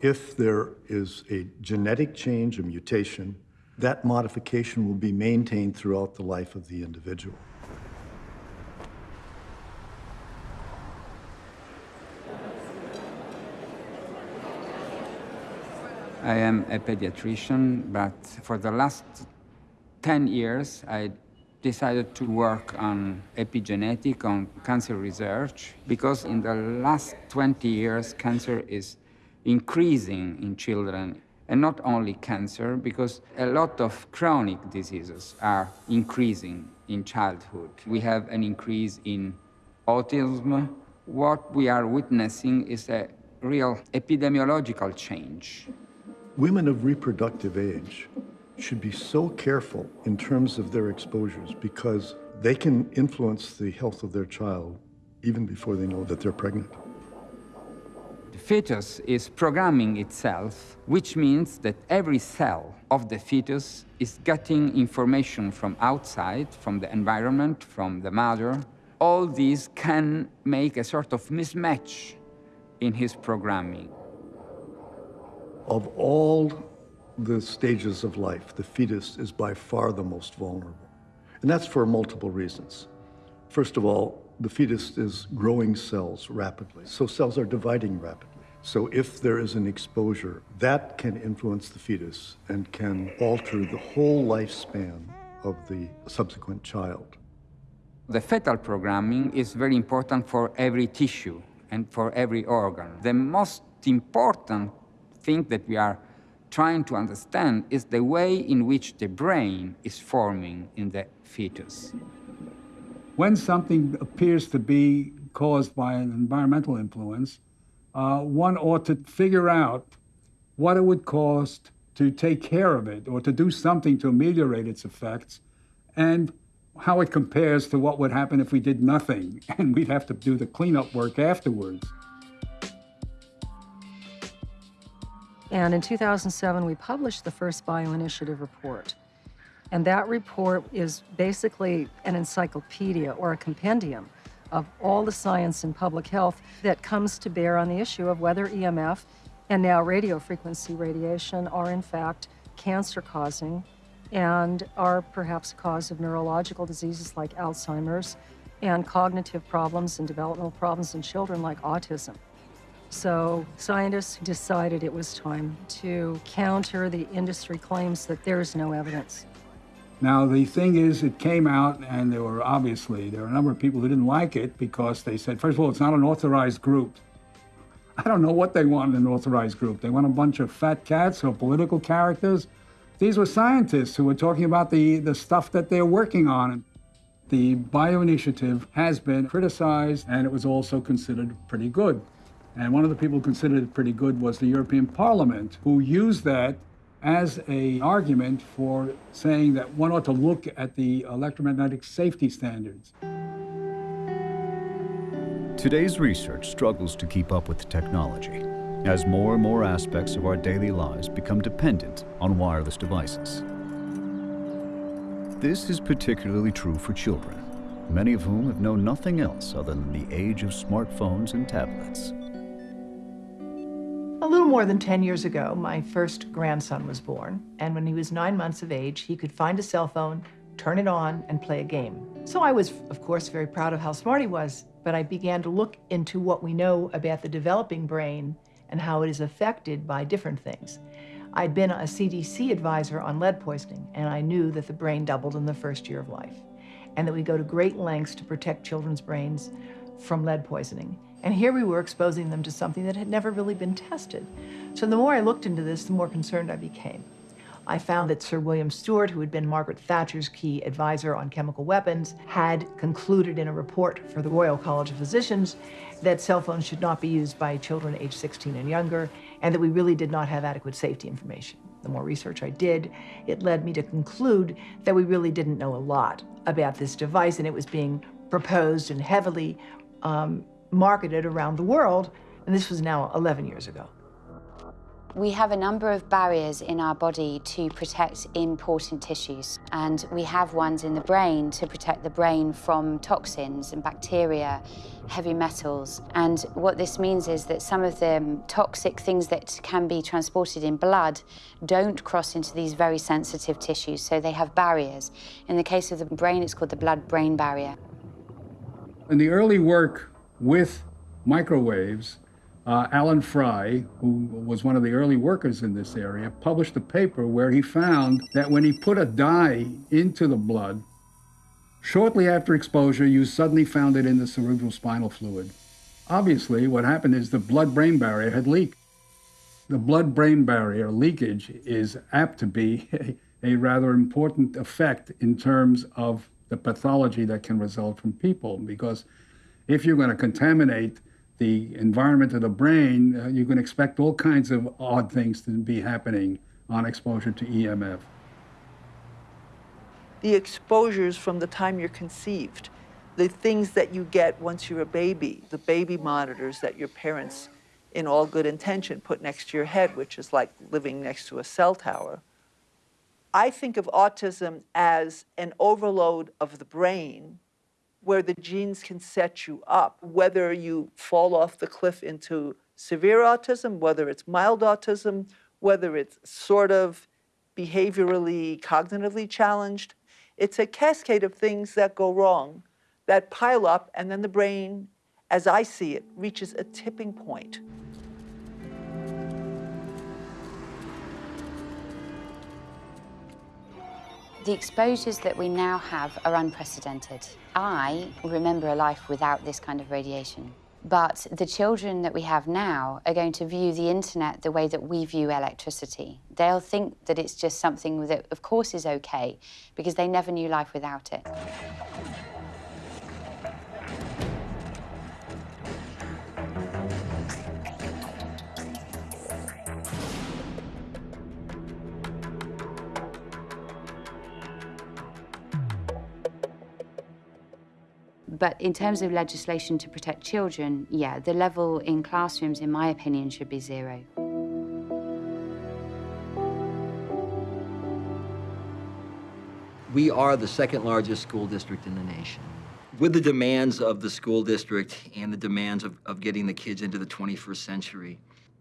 If there is a genetic change, a mutation, that modification will be maintained throughout the life of the individual.
I am a pediatrician, but for the last 10 years, I decided to work on epigenetic, on cancer research, because in the last 20 years, cancer is increasing in children. And not only cancer, because a lot of chronic diseases are increasing in childhood. We have an increase in autism. What we are witnessing is a real epidemiological change.
Women of reproductive age should be so careful in terms of their exposures because they can influence the health of their child even before they know that they're pregnant.
The fetus is programming itself, which means that every cell of the fetus is getting information from outside, from the environment, from the mother. All these can make a sort of mismatch in his programming.
Of all the stages of life, the fetus is by far the most vulnerable. And that's for multiple reasons. First of all, the fetus is growing cells rapidly, so cells are dividing rapidly. So if there is an exposure, that can influence the fetus and can alter the whole lifespan of the subsequent child.
The fetal programming is very important for every tissue and for every organ. The most important thing that we are trying to understand is the way in which the brain is forming in the fetus.
When something appears to be caused by an environmental influence, uh, one ought to figure out what it would cost to take care of it or to do something to ameliorate its effects and how it compares to what would happen if we did nothing and we'd have to do the cleanup work afterwards.
And in 2007, we published the first bioinitiative report. And that report is basically an encyclopedia or a compendium of all the science in public health that comes to bear on the issue of whether EMF and now radio frequency radiation are in fact cancer causing and are perhaps a cause of neurological diseases like Alzheimer's and cognitive problems and developmental problems in children like autism. So scientists decided it was time to counter the industry claims that there is no evidence.
Now, the thing is, it came out, and there were obviously, there were a number of people who didn't like it because they said, first of all, it's not an authorized group. I don't know what they want in an authorized group. They want a bunch of fat cats or political characters. These were scientists who were talking about the, the stuff that they're working on. The bioinitiative has been criticized, and it was also considered pretty good. And one of the people who considered it pretty good was the European Parliament, who used that as an argument for saying that one ought to look at the electromagnetic safety standards.
Today's research struggles to keep up with technology as more and more aspects of our daily lives become dependent on wireless devices. This is particularly true for children, many of whom have known nothing else other than the age of smartphones and tablets.
A little more than 10 years ago, my first grandson was born, and when he was nine months of age, he could find a cell phone, turn it on, and play a game. So I was, of course, very proud of how smart he was, but I began to look into what we know about the developing brain and how it is affected by different things. I'd been a CDC advisor on lead poisoning, and I knew that the brain doubled in the first year of life, and that we go to great lengths to protect children's brains from lead poisoning. And here we were exposing them to something that had never really been tested. So the more I looked into this, the more concerned I became. I found that Sir William Stewart, who had been Margaret Thatcher's key advisor on chemical weapons, had concluded in a report for the Royal College of Physicians that cell phones should not be used by children aged 16 and younger, and that we really did not have adequate safety information. The more research I did, it led me to conclude that we really didn't know a lot about this device, and it was being proposed and heavily um, marketed around the world, and this was now 11 years ago.
We have a number of barriers in our body to protect important tissues, and we have ones in the brain to protect the brain from toxins and bacteria, heavy metals. And what this means is that some of the toxic things that can be transported in blood don't cross into these very sensitive tissues, so they have barriers. In the case of the brain, it's called the blood-brain barrier.
In the early work with microwaves, uh, Allan Frey, who was one of the early workers in this area, published a paper where he found that when he put a dye into the blood, shortly after exposure, you suddenly found it in the cerebral spinal fluid. Obviously, what happened is the blood brain barrier had leaked. The blood brain barrier leakage is apt to be a, a rather important effect in terms of the pathology that can result from people, because if you're going to contaminate the environment of the brain, uh, you can expect all kinds of odd things to be happening on exposure to EMF.
The exposures from the time you're conceived, the things that you get once you're a baby, the baby monitors that your parents, in all good intention, put next to your head, which is like living next to a cell tower. I think of autism as an overload of the brain where the genes can set you up, whether you fall off the cliff into severe autism, whether it's mild autism, whether it's sort of behaviorally, cognitively challenged. It's a cascade of things that go wrong that pile up, and then the brain, as I see it, reaches a tipping point.
The exposures that we now have are unprecedented. I remember a life without this kind of radiation. But the children that we have now are going to view the internet the way that we view electricity. They'll think that it's just something that, of course, is okay because they never knew life without it. But in terms of legislation to protect children, yeah, the level in classrooms, in my opinion, should be zero.
We are the second largest school district in the nation. With the demands of the school district and the demands of, of getting the kids into the 21st century,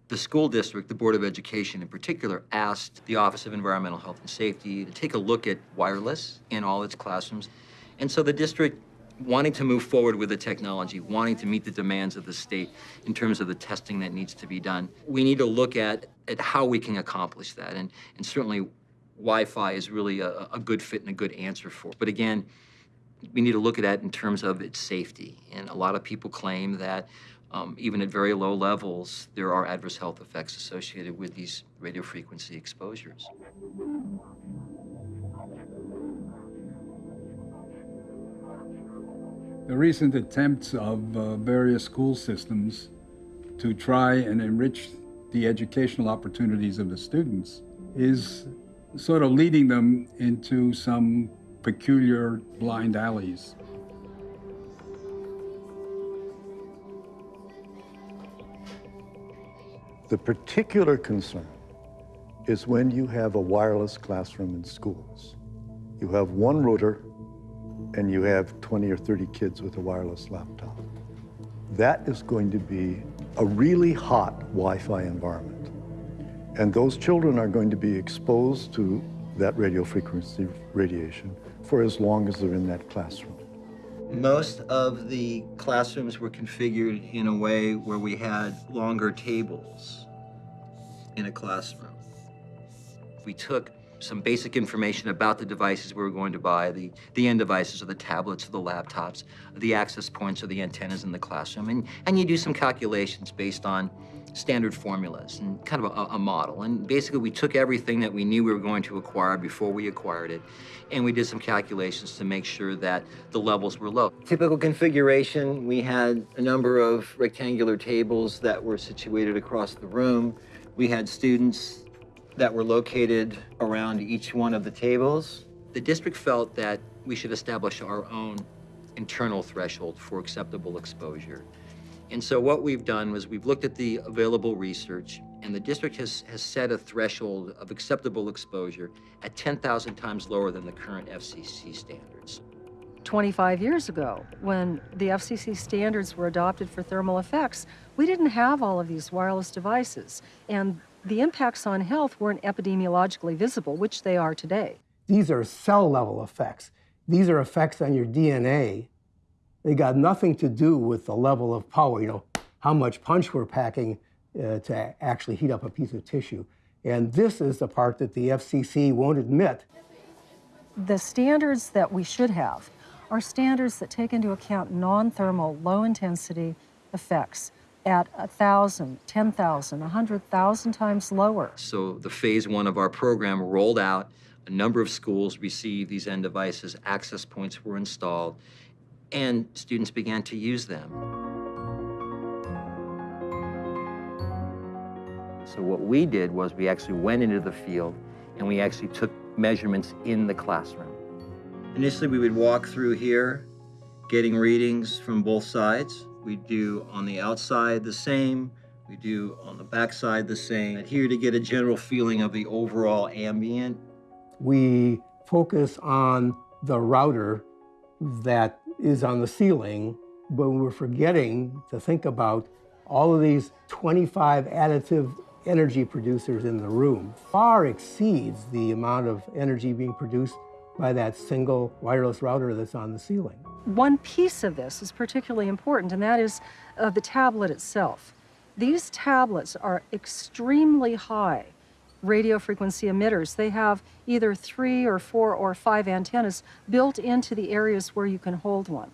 the school district, the Board of Education in particular, asked the Office of Environmental Health and Safety to take a look at wireless in all its classrooms. And so the district wanting to move forward with the technology, wanting to meet the demands of the state in terms of the testing that needs to be done. We need to look at, at how we can accomplish that. And, and certainly Wi-Fi is really a, a good fit and a good answer for. But again, we need to look at that in terms of its safety. And a lot of people claim that um, even at very low levels, there are adverse health effects associated with these radio frequency exposures.
The recent attempts of uh, various school systems to try and enrich the educational opportunities of the students is sort of leading them into some peculiar blind alleys.
The particular concern is when you have a wireless classroom in schools. You have one router and you have 20 or 30 kids with a wireless laptop. That is going to be a really hot Wi-Fi environment. And those children are going to be exposed to that radio frequency radiation for as long as they're in that classroom.
Most of the classrooms were configured in a way where we had longer tables in a classroom. We took some basic information about the devices we were going to buy, the, the end devices or the tablets or the laptops, the access points or the antennas in the classroom, and, and you do some calculations based on standard formulas and kind of a, a, model. And basically, we took everything that we knew we were going to acquire before we acquired it, and we did some calculations to make sure that the levels were low. Typical configuration, we had a number of rectangular tables that were situated across the room. We had students that were located around each one of the tables. The district felt that we should establish our own internal threshold for acceptable exposure. And so what we've done was we've looked at the available research, and the district has, has set a threshold of acceptable exposure at 10,000 times lower than the current FCC standards.
25 years ago, when the FCC standards were adopted for thermal effects, we didn't have all of these wireless devices, and the impacts on health weren't epidemiologically visible, which they are today.
These are cell level effects. These are effects on your DNA they got nothing to do with the level of power, you know, how much punch we're packing uh, to actually heat up a piece of tissue. And this is the part that the FCC won't admit.
The standards that we should have are standards that take into account non-thermal, low-intensity effects at 1,000, 10,000, 100,000 times lower.
So the phase one of our program rolled out. A number of schools received these end devices. Access points were installed and students began to use them. So what we did was we actually went into the field and we actually took measurements in the classroom. Initially, we would walk through here, getting readings from both sides. We do on the outside the same, we do on the backside the same. Here to get a general feeling of the overall ambient.
We focus on the router that is on the ceiling, but we're forgetting to think about all of these 25 additive energy producers in the room far exceeds the amount of energy being produced by that single wireless router that's on the ceiling.
One piece of this is particularly important, and that is uh, the tablet itself. These tablets are extremely high radio frequency emitters. They have either three or four or five antennas built into the areas where you can hold one.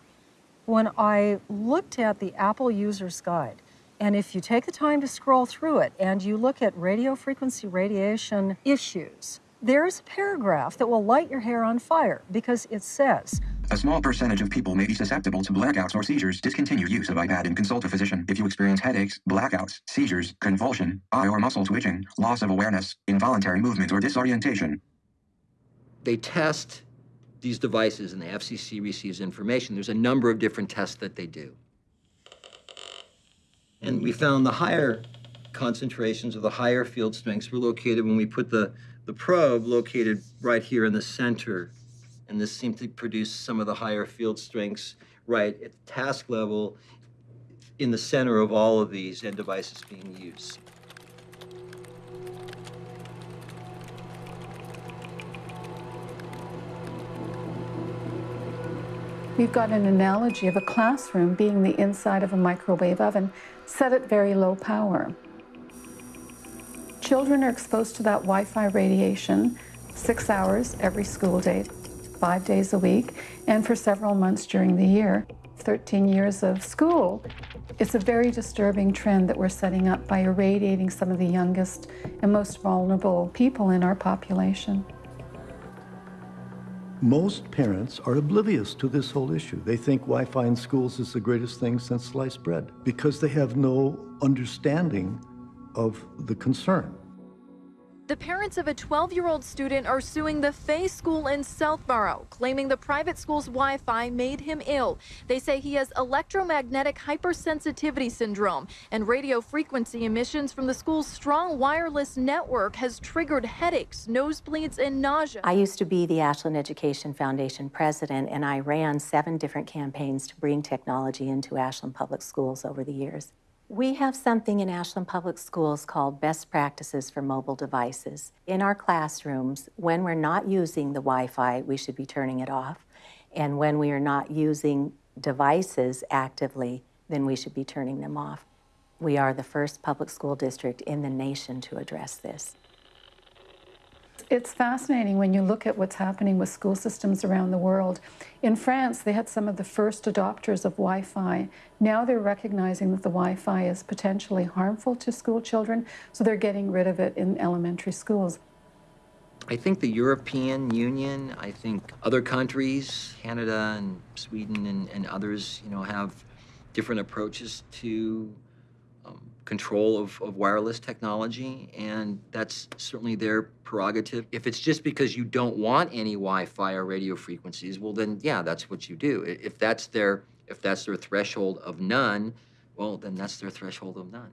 When I looked at the Apple User's Guide, and if you take the time to scroll through it and you look at radio frequency radiation issues, there's a paragraph that will light your hair on fire because it says,
a small percentage of people may be susceptible to blackouts or seizures. Discontinue use of iPad and consult a physician if you experience headaches, blackouts, seizures, convulsion, eye or muscle twitching, loss of awareness, involuntary movement, or disorientation.
They test these devices and the FCC receives information. There's a number of different tests that they do. And we found the higher concentrations of the higher field strengths were located when we put the, the probe located right here in the center and this seemed to produce some of the higher field strengths right at the task level in the center of all of these end devices being used.
We've got an analogy of a classroom being the inside of a microwave oven, set at very low power. Children are exposed to that Wi-Fi radiation six hours every school day five days a week, and for several months during the year. 13 years of school, it's a very disturbing trend that we're setting up by irradiating some of the youngest and most vulnerable people in our population.
Most parents are oblivious to this whole issue. They think Wi-Fi in schools is the greatest thing since sliced bread because they have no understanding of the concern.
The parents of a 12 year old student are suing the Fay School in Southborough, claiming the private school's Wi Fi made him ill. They say he has electromagnetic hypersensitivity syndrome, and radio frequency emissions from the school's strong wireless network has triggered headaches, nosebleeds, and nausea.
I used to be the Ashland Education Foundation president, and I ran seven different campaigns to bring technology into Ashland Public Schools over the years. We have something in Ashland Public Schools called Best Practices for Mobile Devices. In our classrooms, when we're not using the Wi-Fi, we should be turning it off. And when we are not using devices actively, then we should be turning them off. We are the first public school district in the nation to address this.
It's fascinating when you look at what's happening with school systems around the world. In France, they had some of the first adopters of Wi Fi. Now they're recognizing that the Wi Fi is potentially harmful to school children, so they're getting rid of it in elementary schools.
I think the European Union, I think other countries, Canada and Sweden and, and others, you know, have different approaches to control of, of wireless technology, and that's certainly their prerogative. If it's just because you don't want any Wi-Fi or radio frequencies, well, then yeah, that's what you do. If that's their if that's their threshold of none, well, then that's their threshold of none.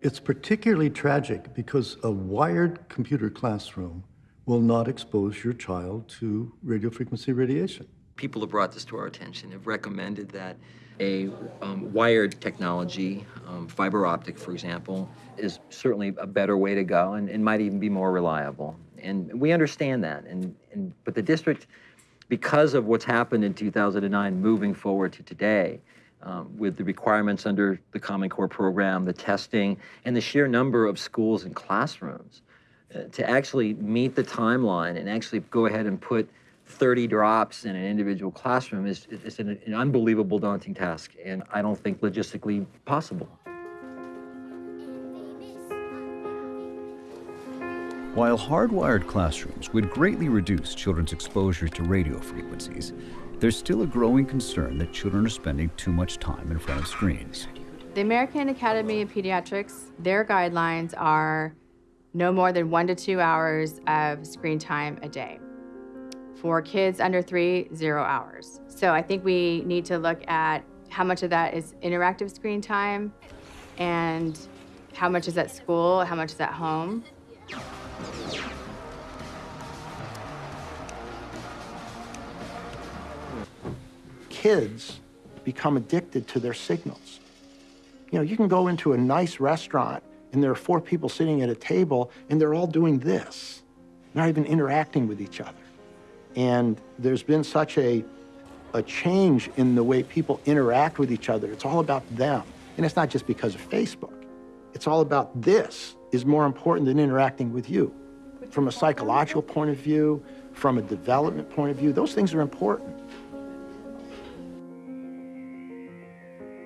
It's particularly tragic because a wired computer classroom will not expose your child to radio frequency radiation.
People have brought this to our attention, have recommended that a um, wired technology, um, fiber optic, for example, is certainly a better way to go and, and might even be more reliable. And we understand that. And, and, but the district, because of what's happened in 2009 moving forward to today, um, with the requirements under the Common Core program, the testing, and the sheer number of schools and classrooms, uh, to actually meet the timeline and actually go ahead and put 30 drops in an individual classroom is, is an, an unbelievable daunting task, and I don't think logistically possible.
While hardwired classrooms would greatly reduce children's exposure to radio frequencies, there's still a growing concern that children are spending too much time in front of screens.
The American Academy of Pediatrics, their guidelines are no more than one to two hours of screen time a day. For kids under three, zero hours. So I think we need to look at how much of that is interactive screen time and how much is at school, how much is at home.
Kids become addicted to their signals. You know, you can go into a nice restaurant and there are four people sitting at a table and they're all doing this, not even interacting with each other. And there's been such a, a change in the way people interact with each other. It's all about them. And it's not just because of Facebook. It's all about this is more important than interacting with you. From a psychological point of view, from a development point of view, those things are important.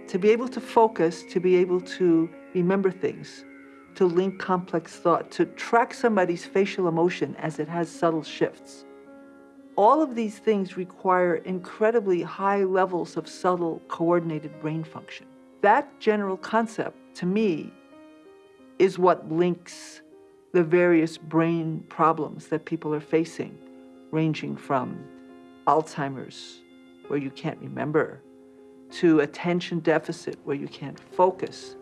To be able to focus, to be able to remember things, to link complex thought, to track somebody's facial emotion as it has subtle shifts. All of these things require incredibly high levels of subtle, coordinated brain function. That general concept, to me, is what links the various brain problems that people are facing, ranging from Alzheimer's, where you can't remember, to attention deficit, where you can't focus,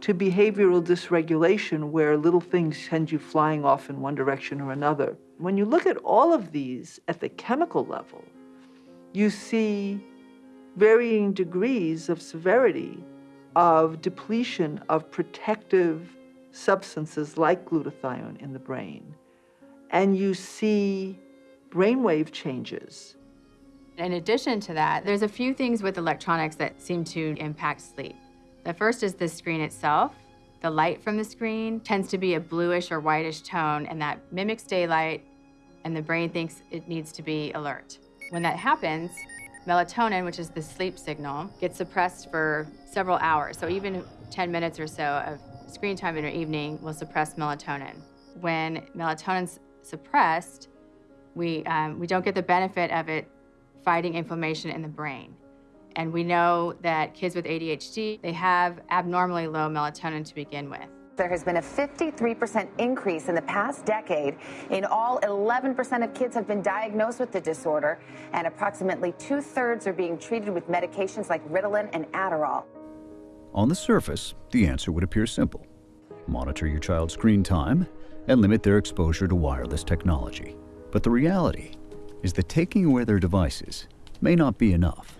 to behavioral dysregulation, where little things send you flying off in one direction or another. When you look at all of these at the chemical level, you see varying degrees of severity of depletion of protective substances like glutathione in the brain. And you see brainwave changes.
In addition to that, there's a few things with electronics that seem to impact sleep. The first is the screen itself. The light from the screen tends to be a bluish or whitish tone, and that mimics daylight, and the brain thinks it needs to be alert. When that happens, melatonin, which is the sleep signal, gets suppressed for several hours. So even 10 minutes or so of screen time in your evening will suppress melatonin. When melatonin's suppressed, we, um, we don't get the benefit of it fighting inflammation in the brain. And we know that kids with ADHD, they have abnormally low melatonin to begin with.
There has been a 53% increase in the past decade. In all, 11% of kids have been diagnosed with the disorder, and approximately two thirds are being treated with medications like Ritalin and Adderall.
On the surface, the answer would appear simple monitor your child's screen time and limit their exposure to wireless technology. But the reality is that taking away their devices may not be enough.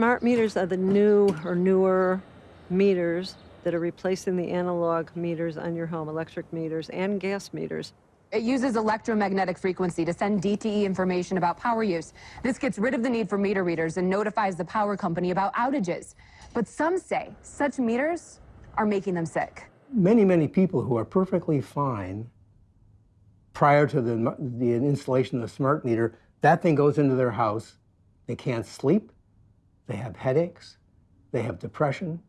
Smart meters are the new or newer meters that are replacing the analog meters on your home, electric meters and gas meters.
It uses electromagnetic frequency to send DTE information about power use. This gets rid of the need for meter readers and notifies the power company about outages. But some say such meters are making them sick.
Many, many people who are perfectly fine prior to the, the installation of the smart meter, that thing goes into their house. They can't sleep. They have headaches. They have depression.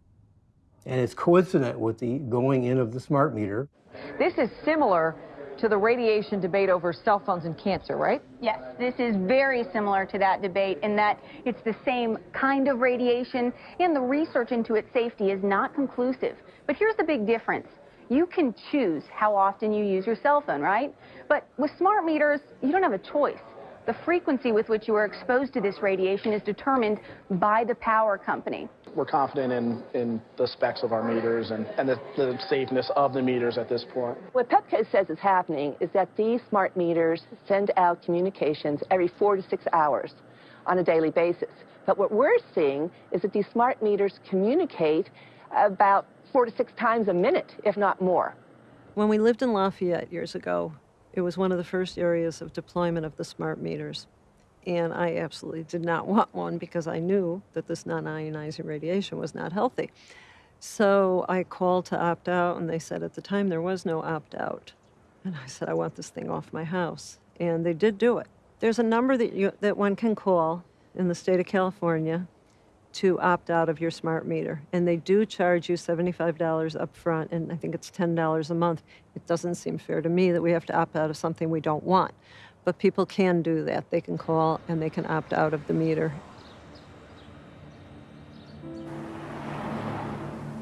And it's coincident with the going in of the smart meter.
This is similar to the radiation debate over cell phones and cancer, right?
Yes, this is very similar to that debate in that it's the same kind of radiation and the research into its safety is not conclusive. But here's the big difference. You can choose how often you use your cell phone, right? But with smart meters, you don't have a choice. The frequency with which you are exposed to this radiation is determined by the power company.
We're confident in, in the specs of our meters and, and the, the safeness of the meters at this point.
What Pepco says is happening is that these smart meters send out communications every four to six hours on a daily basis. But what we're seeing is that these smart meters communicate about four to six times a minute, if not more.
When we lived in Lafayette years ago, it was one of the first areas of deployment of the smart meters. And I absolutely did not want one because I knew that this non ionizing radiation was not healthy. So I called to opt out, and they said at the time there was no opt out. And I said, I want this thing off my house. And they did do it. There's a number that, you, that one can call in the state of California to opt out of your smart meter. And they do charge you $75 upfront, and I think it's $10 a month. It doesn't seem fair to me that we have to opt out of something we don't want. But people can do that. They can call and they can opt out of the meter.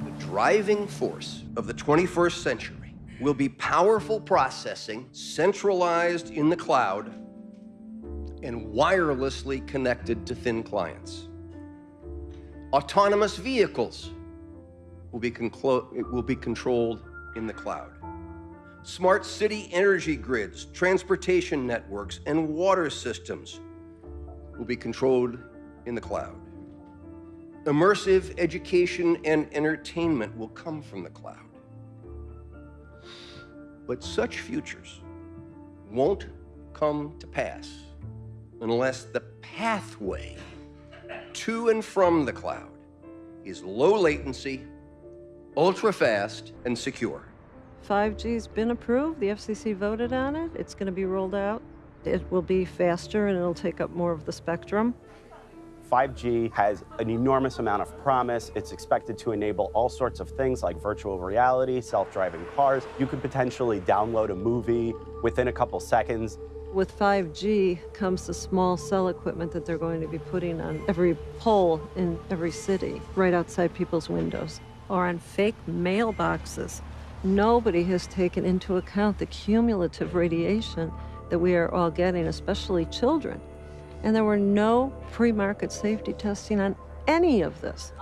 The driving force of the 21st century will be powerful processing centralized in the cloud and wirelessly connected to thin clients. Autonomous vehicles will be, will be controlled in the cloud. Smart city energy grids, transportation networks, and water systems will be controlled in the cloud. Immersive education and entertainment will come from the cloud. But such futures won't come to pass unless the pathway to and from the cloud is low latency, ultra fast, and secure.
5G's been approved. The FCC voted on it. It's going to be rolled out. It will be faster and it'll take up more of the spectrum.
5G has an enormous amount of promise. It's expected to enable all sorts of things like virtual reality, self-driving cars. You could potentially download a movie within a couple seconds.
With 5G comes the small cell equipment that they're going to be putting on every pole in every city, right outside people's windows, or on fake mailboxes. Nobody has taken into account the cumulative radiation that we are all getting, especially children. And there were no pre-market safety testing on any of this.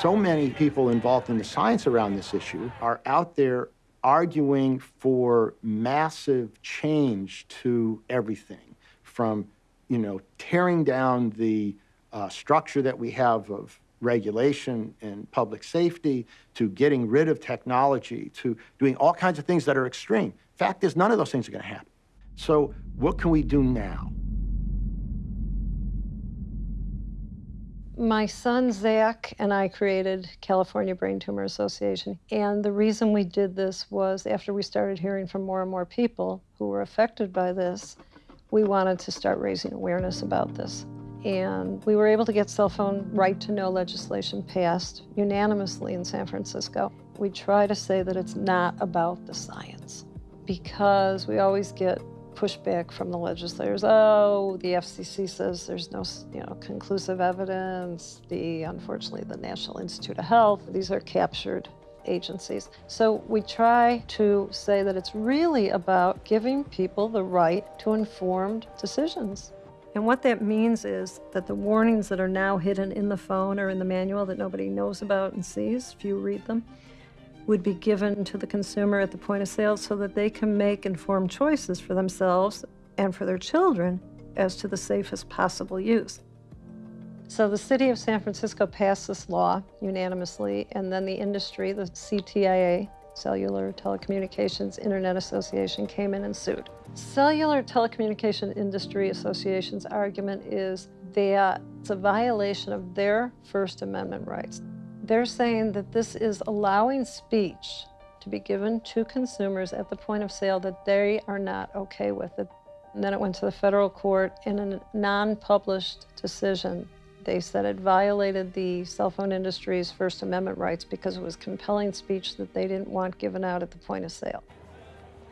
So many people involved in the science around this issue are out there arguing for massive change to everything from, you know, tearing down the uh, structure that we have of regulation and public safety to getting rid of technology to doing all kinds of things that are extreme. Fact is, none of those things are going to happen. So what can we do now?
My son Zach and I created California Brain Tumor Association. And the reason we did this was after we started hearing from more and more people who were affected by this, we wanted to start raising awareness about this. And we were able to get cell phone right to know legislation passed unanimously in San Francisco. We try to say that it's not about the science because we always get pushback from the legislators. Oh, the FCC says there's no, you know, conclusive evidence. The unfortunately, the National Institute of Health. These are captured agencies. So we try to say that it's really about giving people the right to informed decisions. And what that means is that the warnings that are now hidden in the phone or in the manual that nobody knows about and sees, you read them, would be given to the consumer at the point of sale so that they can make informed choices for themselves and for their children as to the safest possible use. So the city of San Francisco passed this law unanimously, and then the industry, the CTIA, Cellular Telecommunications Internet Association, came in and sued. Cellular Telecommunication Industry Association's argument is that it's a violation of their First Amendment rights. They're saying that this is allowing speech to be given to consumers at the point of sale that they are not okay with it. And then it went to the federal court in a non-published decision. They said it violated the cell phone industry's First Amendment rights because it was compelling speech that they didn't want given out at the point of sale.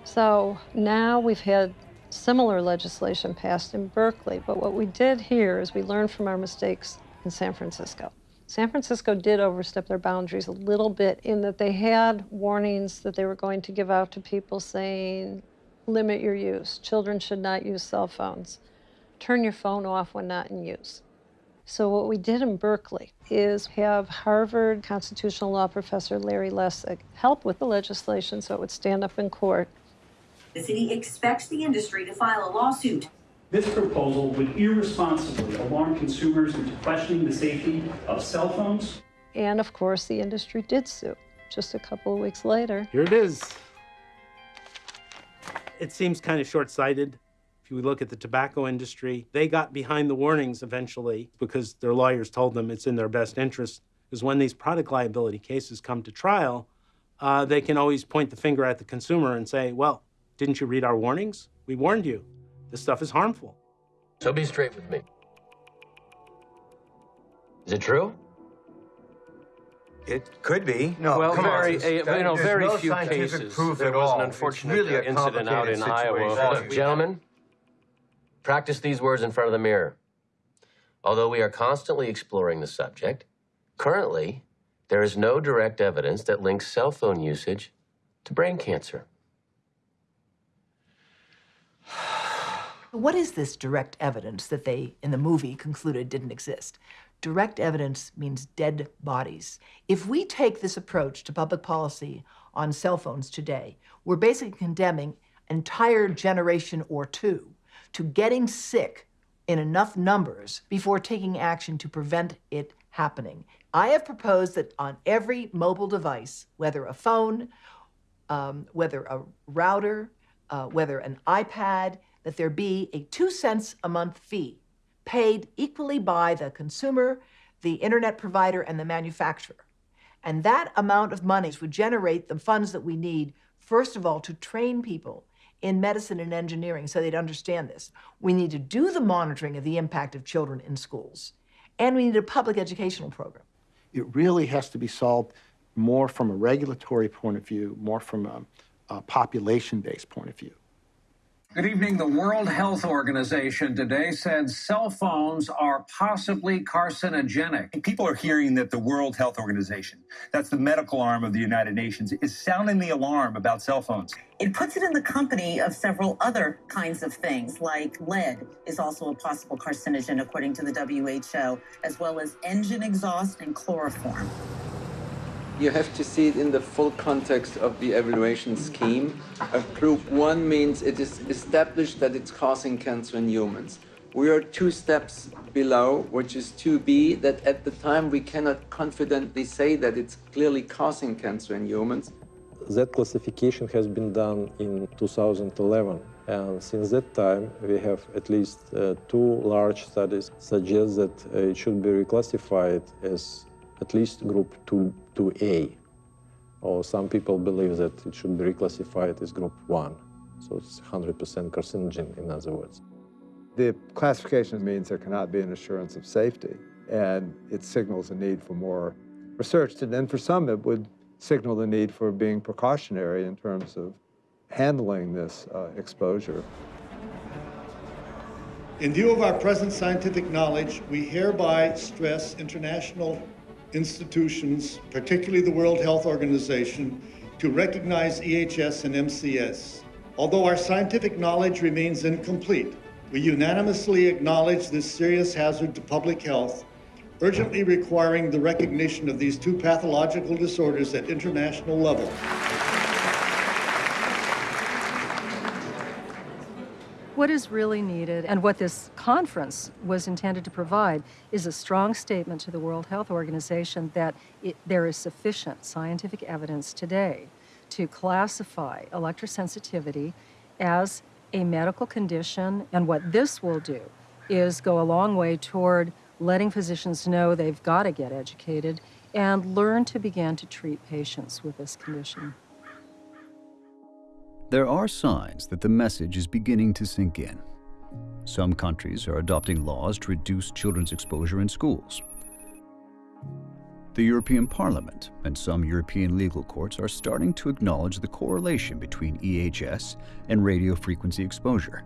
So now we've had similar legislation passed in Berkeley, but what we did here is we learned from our mistakes in San Francisco. San Francisco did overstep their boundaries a little bit in that they had warnings that they were going to give out to people saying, limit your use. Children should not use cell phones. Turn your phone off when not in use. So what we did in Berkeley is have Harvard constitutional law professor Larry Lessig help with the legislation so it would stand up in court.
The city expects the industry to file a lawsuit
this proposal would irresponsibly alarm consumers into questioning the safety of cell phones.
And of course, the industry did sue just a couple of weeks later.
Here it is. It seems kind of short sighted. If you look at the tobacco industry, they got behind the warnings eventually because their lawyers told them it's in their best interest. Because when these product liability cases come to trial, uh, they can always point the finger at the consumer and say, well, didn't you read our warnings? We warned you. This stuff is harmful.
So be straight with me. Is it true?
It could be. No,
well,
come
very,
on.
Uh, you know, very
no
few cases.
Proof
there
at
was
all.
an unfortunate
really
incident out in Iowa. Look, gentlemen, practice these words in front of the mirror. Although we are constantly exploring the subject, currently there is no direct evidence that links cell phone usage to brain cancer.
What is this direct evidence that they, in the movie, concluded didn't exist? Direct evidence means dead bodies. If we take this approach to public policy on cell phones today, we're basically condemning entire generation or two to getting sick in enough numbers before taking action to prevent it happening. I have proposed that on every mobile device, whether a phone, um, whether a router, uh, whether an iPad, that there be a two cents a month fee paid equally by the consumer, the internet provider, and the manufacturer. And that amount of money would generate the funds that we need, first of all, to train people in medicine and engineering so they'd understand this. We need to do the monitoring of the impact of children in schools, and we need a public educational program.
It really has to be solved more from a regulatory point of view, more from a, a population-based point of view.
Good evening. The World Health Organization today said cell phones are possibly carcinogenic.
People are hearing that the World Health Organization, that's the medical arm of the United Nations, is sounding the alarm about cell phones.
It puts it in the company of several other kinds of things, like lead is also a possible carcinogen, according to the WHO, as well as engine exhaust and chloroform
you have to see it in the full context of the evaluation scheme. A group one means it is established that it's causing cancer in humans. We are two steps below, which is 2b, that at the time we cannot confidently say that it's clearly causing cancer in humans.
That classification has been done in 2011. And since that time, we have at least uh, two large studies suggest that uh, it should be reclassified as at least group 2, 2A. Or some people believe that it should be reclassified as group 1. So it's 100% carcinogen, in other words.
The classification means there cannot be an assurance of safety, and it signals a need for more research. And then for some, it would signal the need for being precautionary in terms of handling this uh, exposure.
In view of our present scientific knowledge, we hereby stress international institutions, particularly the World Health Organization, to recognize EHS and MCS. Although our scientific knowledge remains incomplete, we unanimously acknowledge this serious hazard to public health, urgently requiring the recognition of these two pathological disorders at international level.
What is really needed and what this conference was intended to provide is a strong statement to the World Health Organization that it, there is sufficient scientific evidence today to classify electrosensitivity as a medical condition. And what this will do is go a long way toward letting physicians know they've got to get educated and learn to begin to treat patients with this condition.
There are signs that the message is beginning to sink in. Some countries are adopting laws to reduce children's exposure in schools. The European Parliament and some European legal courts are starting to acknowledge the correlation between EHS and radio frequency exposure.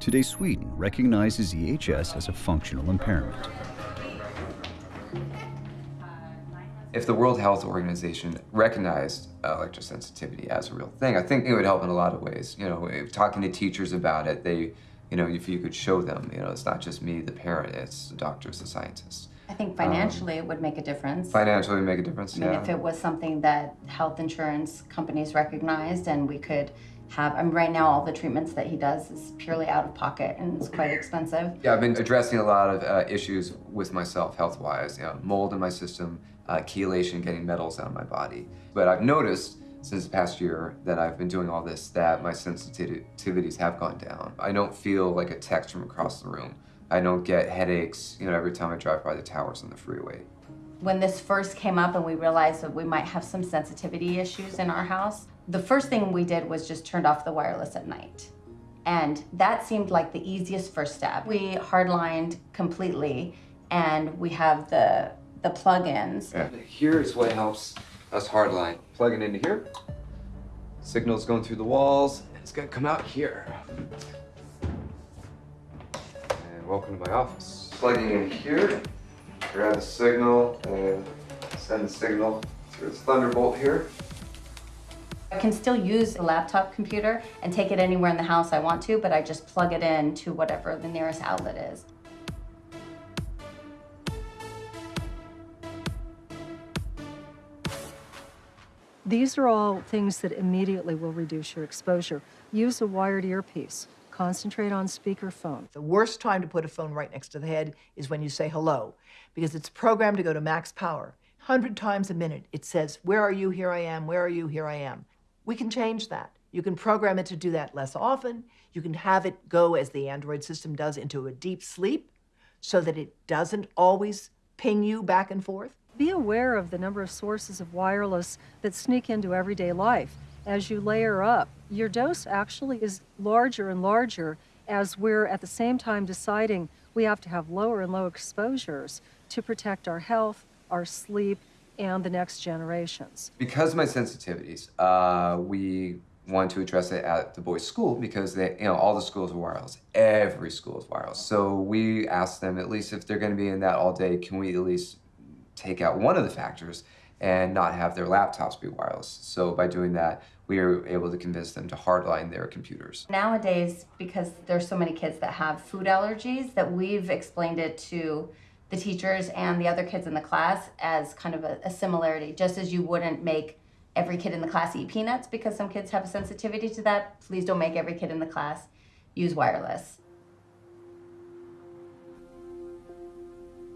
Today, Sweden recognizes EHS as a functional impairment.
If the World Health Organization recognized electrosensitivity as a real thing, I think it would help in a lot of ways. You know, talking to teachers about it, they, you know, if you could show them, you know, it's not just me, the parent, it's the doctors, the scientists.
I think financially um, it would make a difference.
Financially make a difference,
I mean,
yeah.
if it was something that health insurance companies recognized and we could have, I mean, right now all the treatments that he does is purely out of pocket and it's quite expensive.
Yeah, I've been addressing a lot of uh, issues with myself health-wise, you know, mold in my system, uh, chelation, getting metals out of my body. But I've noticed since the past year that I've been doing all this that my sensitivities have gone down. I don't feel like a text from across the room. I don't get headaches, you know, every time I drive by the towers on the freeway.
When this first came up and we realized that we might have some sensitivity issues in our house, the first thing we did was just turned off the wireless at night. And that seemed like the easiest first step. We hardlined completely and we have the the plugins.
Yeah. Here's what helps us hardline. Plug it into here. Signal's going through the walls. And it's gonna come out here. And welcome to my office. Plugging in here, grab the signal and send the signal through this Thunderbolt here.
I can still use a laptop computer and take it anywhere in the house I want to, but I just plug it in to whatever the nearest outlet is.
These are all things that immediately will reduce your exposure. Use a wired earpiece. Concentrate on speakerphone.
The worst time to put a phone right next to the head is when you say hello, because it's programmed to go to max power. 100 times a minute, it says, Where are you? Here I am. Where are you? Here I am. We can change that. You can program it to do that less often. You can have it go, as the Android system does, into a deep sleep so that it doesn't always ping you back and forth.
Be aware of the number of sources of wireless that sneak into everyday life. As you layer up, your dose actually is larger and larger as we're at the same time deciding we have to have lower and low exposures to protect our health, our sleep, and the next generations.
Because of my sensitivities, uh, we want to address it at the boys' school because they, you know, all the schools are wireless. Every school is wireless. So we asked them, at least if they're going to be in that all day, can we at least take out one of the factors and not have their laptops be wireless. So by doing that, we are able to convince them to hardline their computers.
Nowadays, because there's so many kids that have food allergies, that we've explained it to the teachers and the other kids in the class as kind of a, a similarity. Just as you wouldn't make every kid in the class eat peanuts because some kids have a sensitivity to that, please don't make every kid in the class use wireless.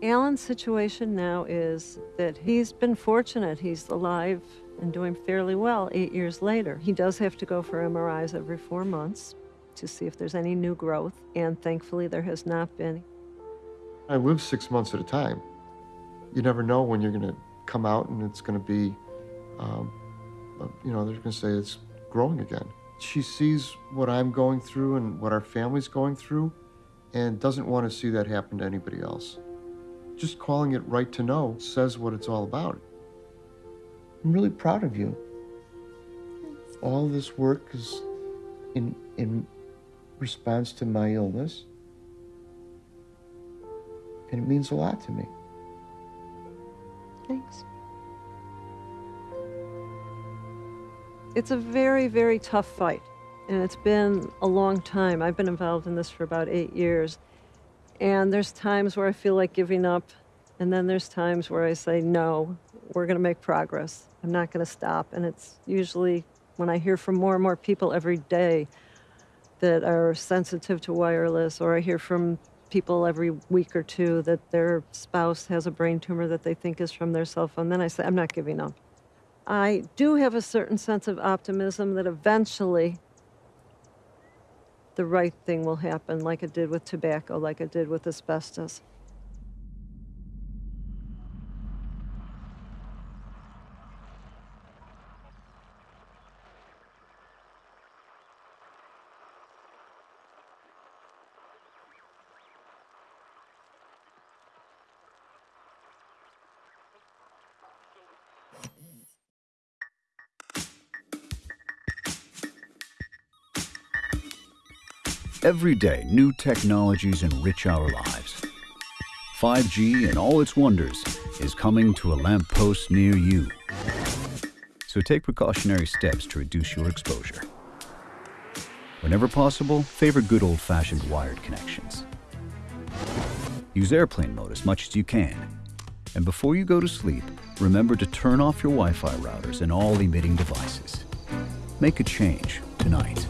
Alan's situation now is that he's been fortunate. He's alive and doing fairly well eight years later. He does have to go for MRIs every four months to see if there's any new growth, and thankfully there has not been.
I live six months at a time. You never know when you're going to come out and it's going to be, um, uh, you know, they're going to say it's growing again. She sees what I'm going through and what our family's going through and doesn't want to see that happen to anybody else. Just calling it Right to Know says what it's all about. I'm really proud of you. All this work is in, in response to my illness.
And it means a lot to me.
Thanks. It's a very, very tough fight, and it's been a long time. I've been involved in this for about eight years, and there's times where I feel like giving up, and then there's times where I say, no, we're going to make progress. I'm not going to stop. And it's usually when I hear from more and more people every day that are sensitive to wireless, or I hear from people every week or two that their spouse has a brain tumor that they think is from their cell phone, then I say, I'm not giving up. I do have a certain sense of optimism that eventually the right thing will happen, like it did with tobacco, like it did with asbestos.
Every day, new technologies enrich our lives. 5G and all its wonders is coming to a lamppost near you. So take precautionary steps to reduce your exposure. Whenever possible, favor good old-fashioned wired connections. Use airplane mode as much as you can. And before you go to sleep, remember to turn off your Wi-Fi routers and all emitting devices.
Make a change tonight.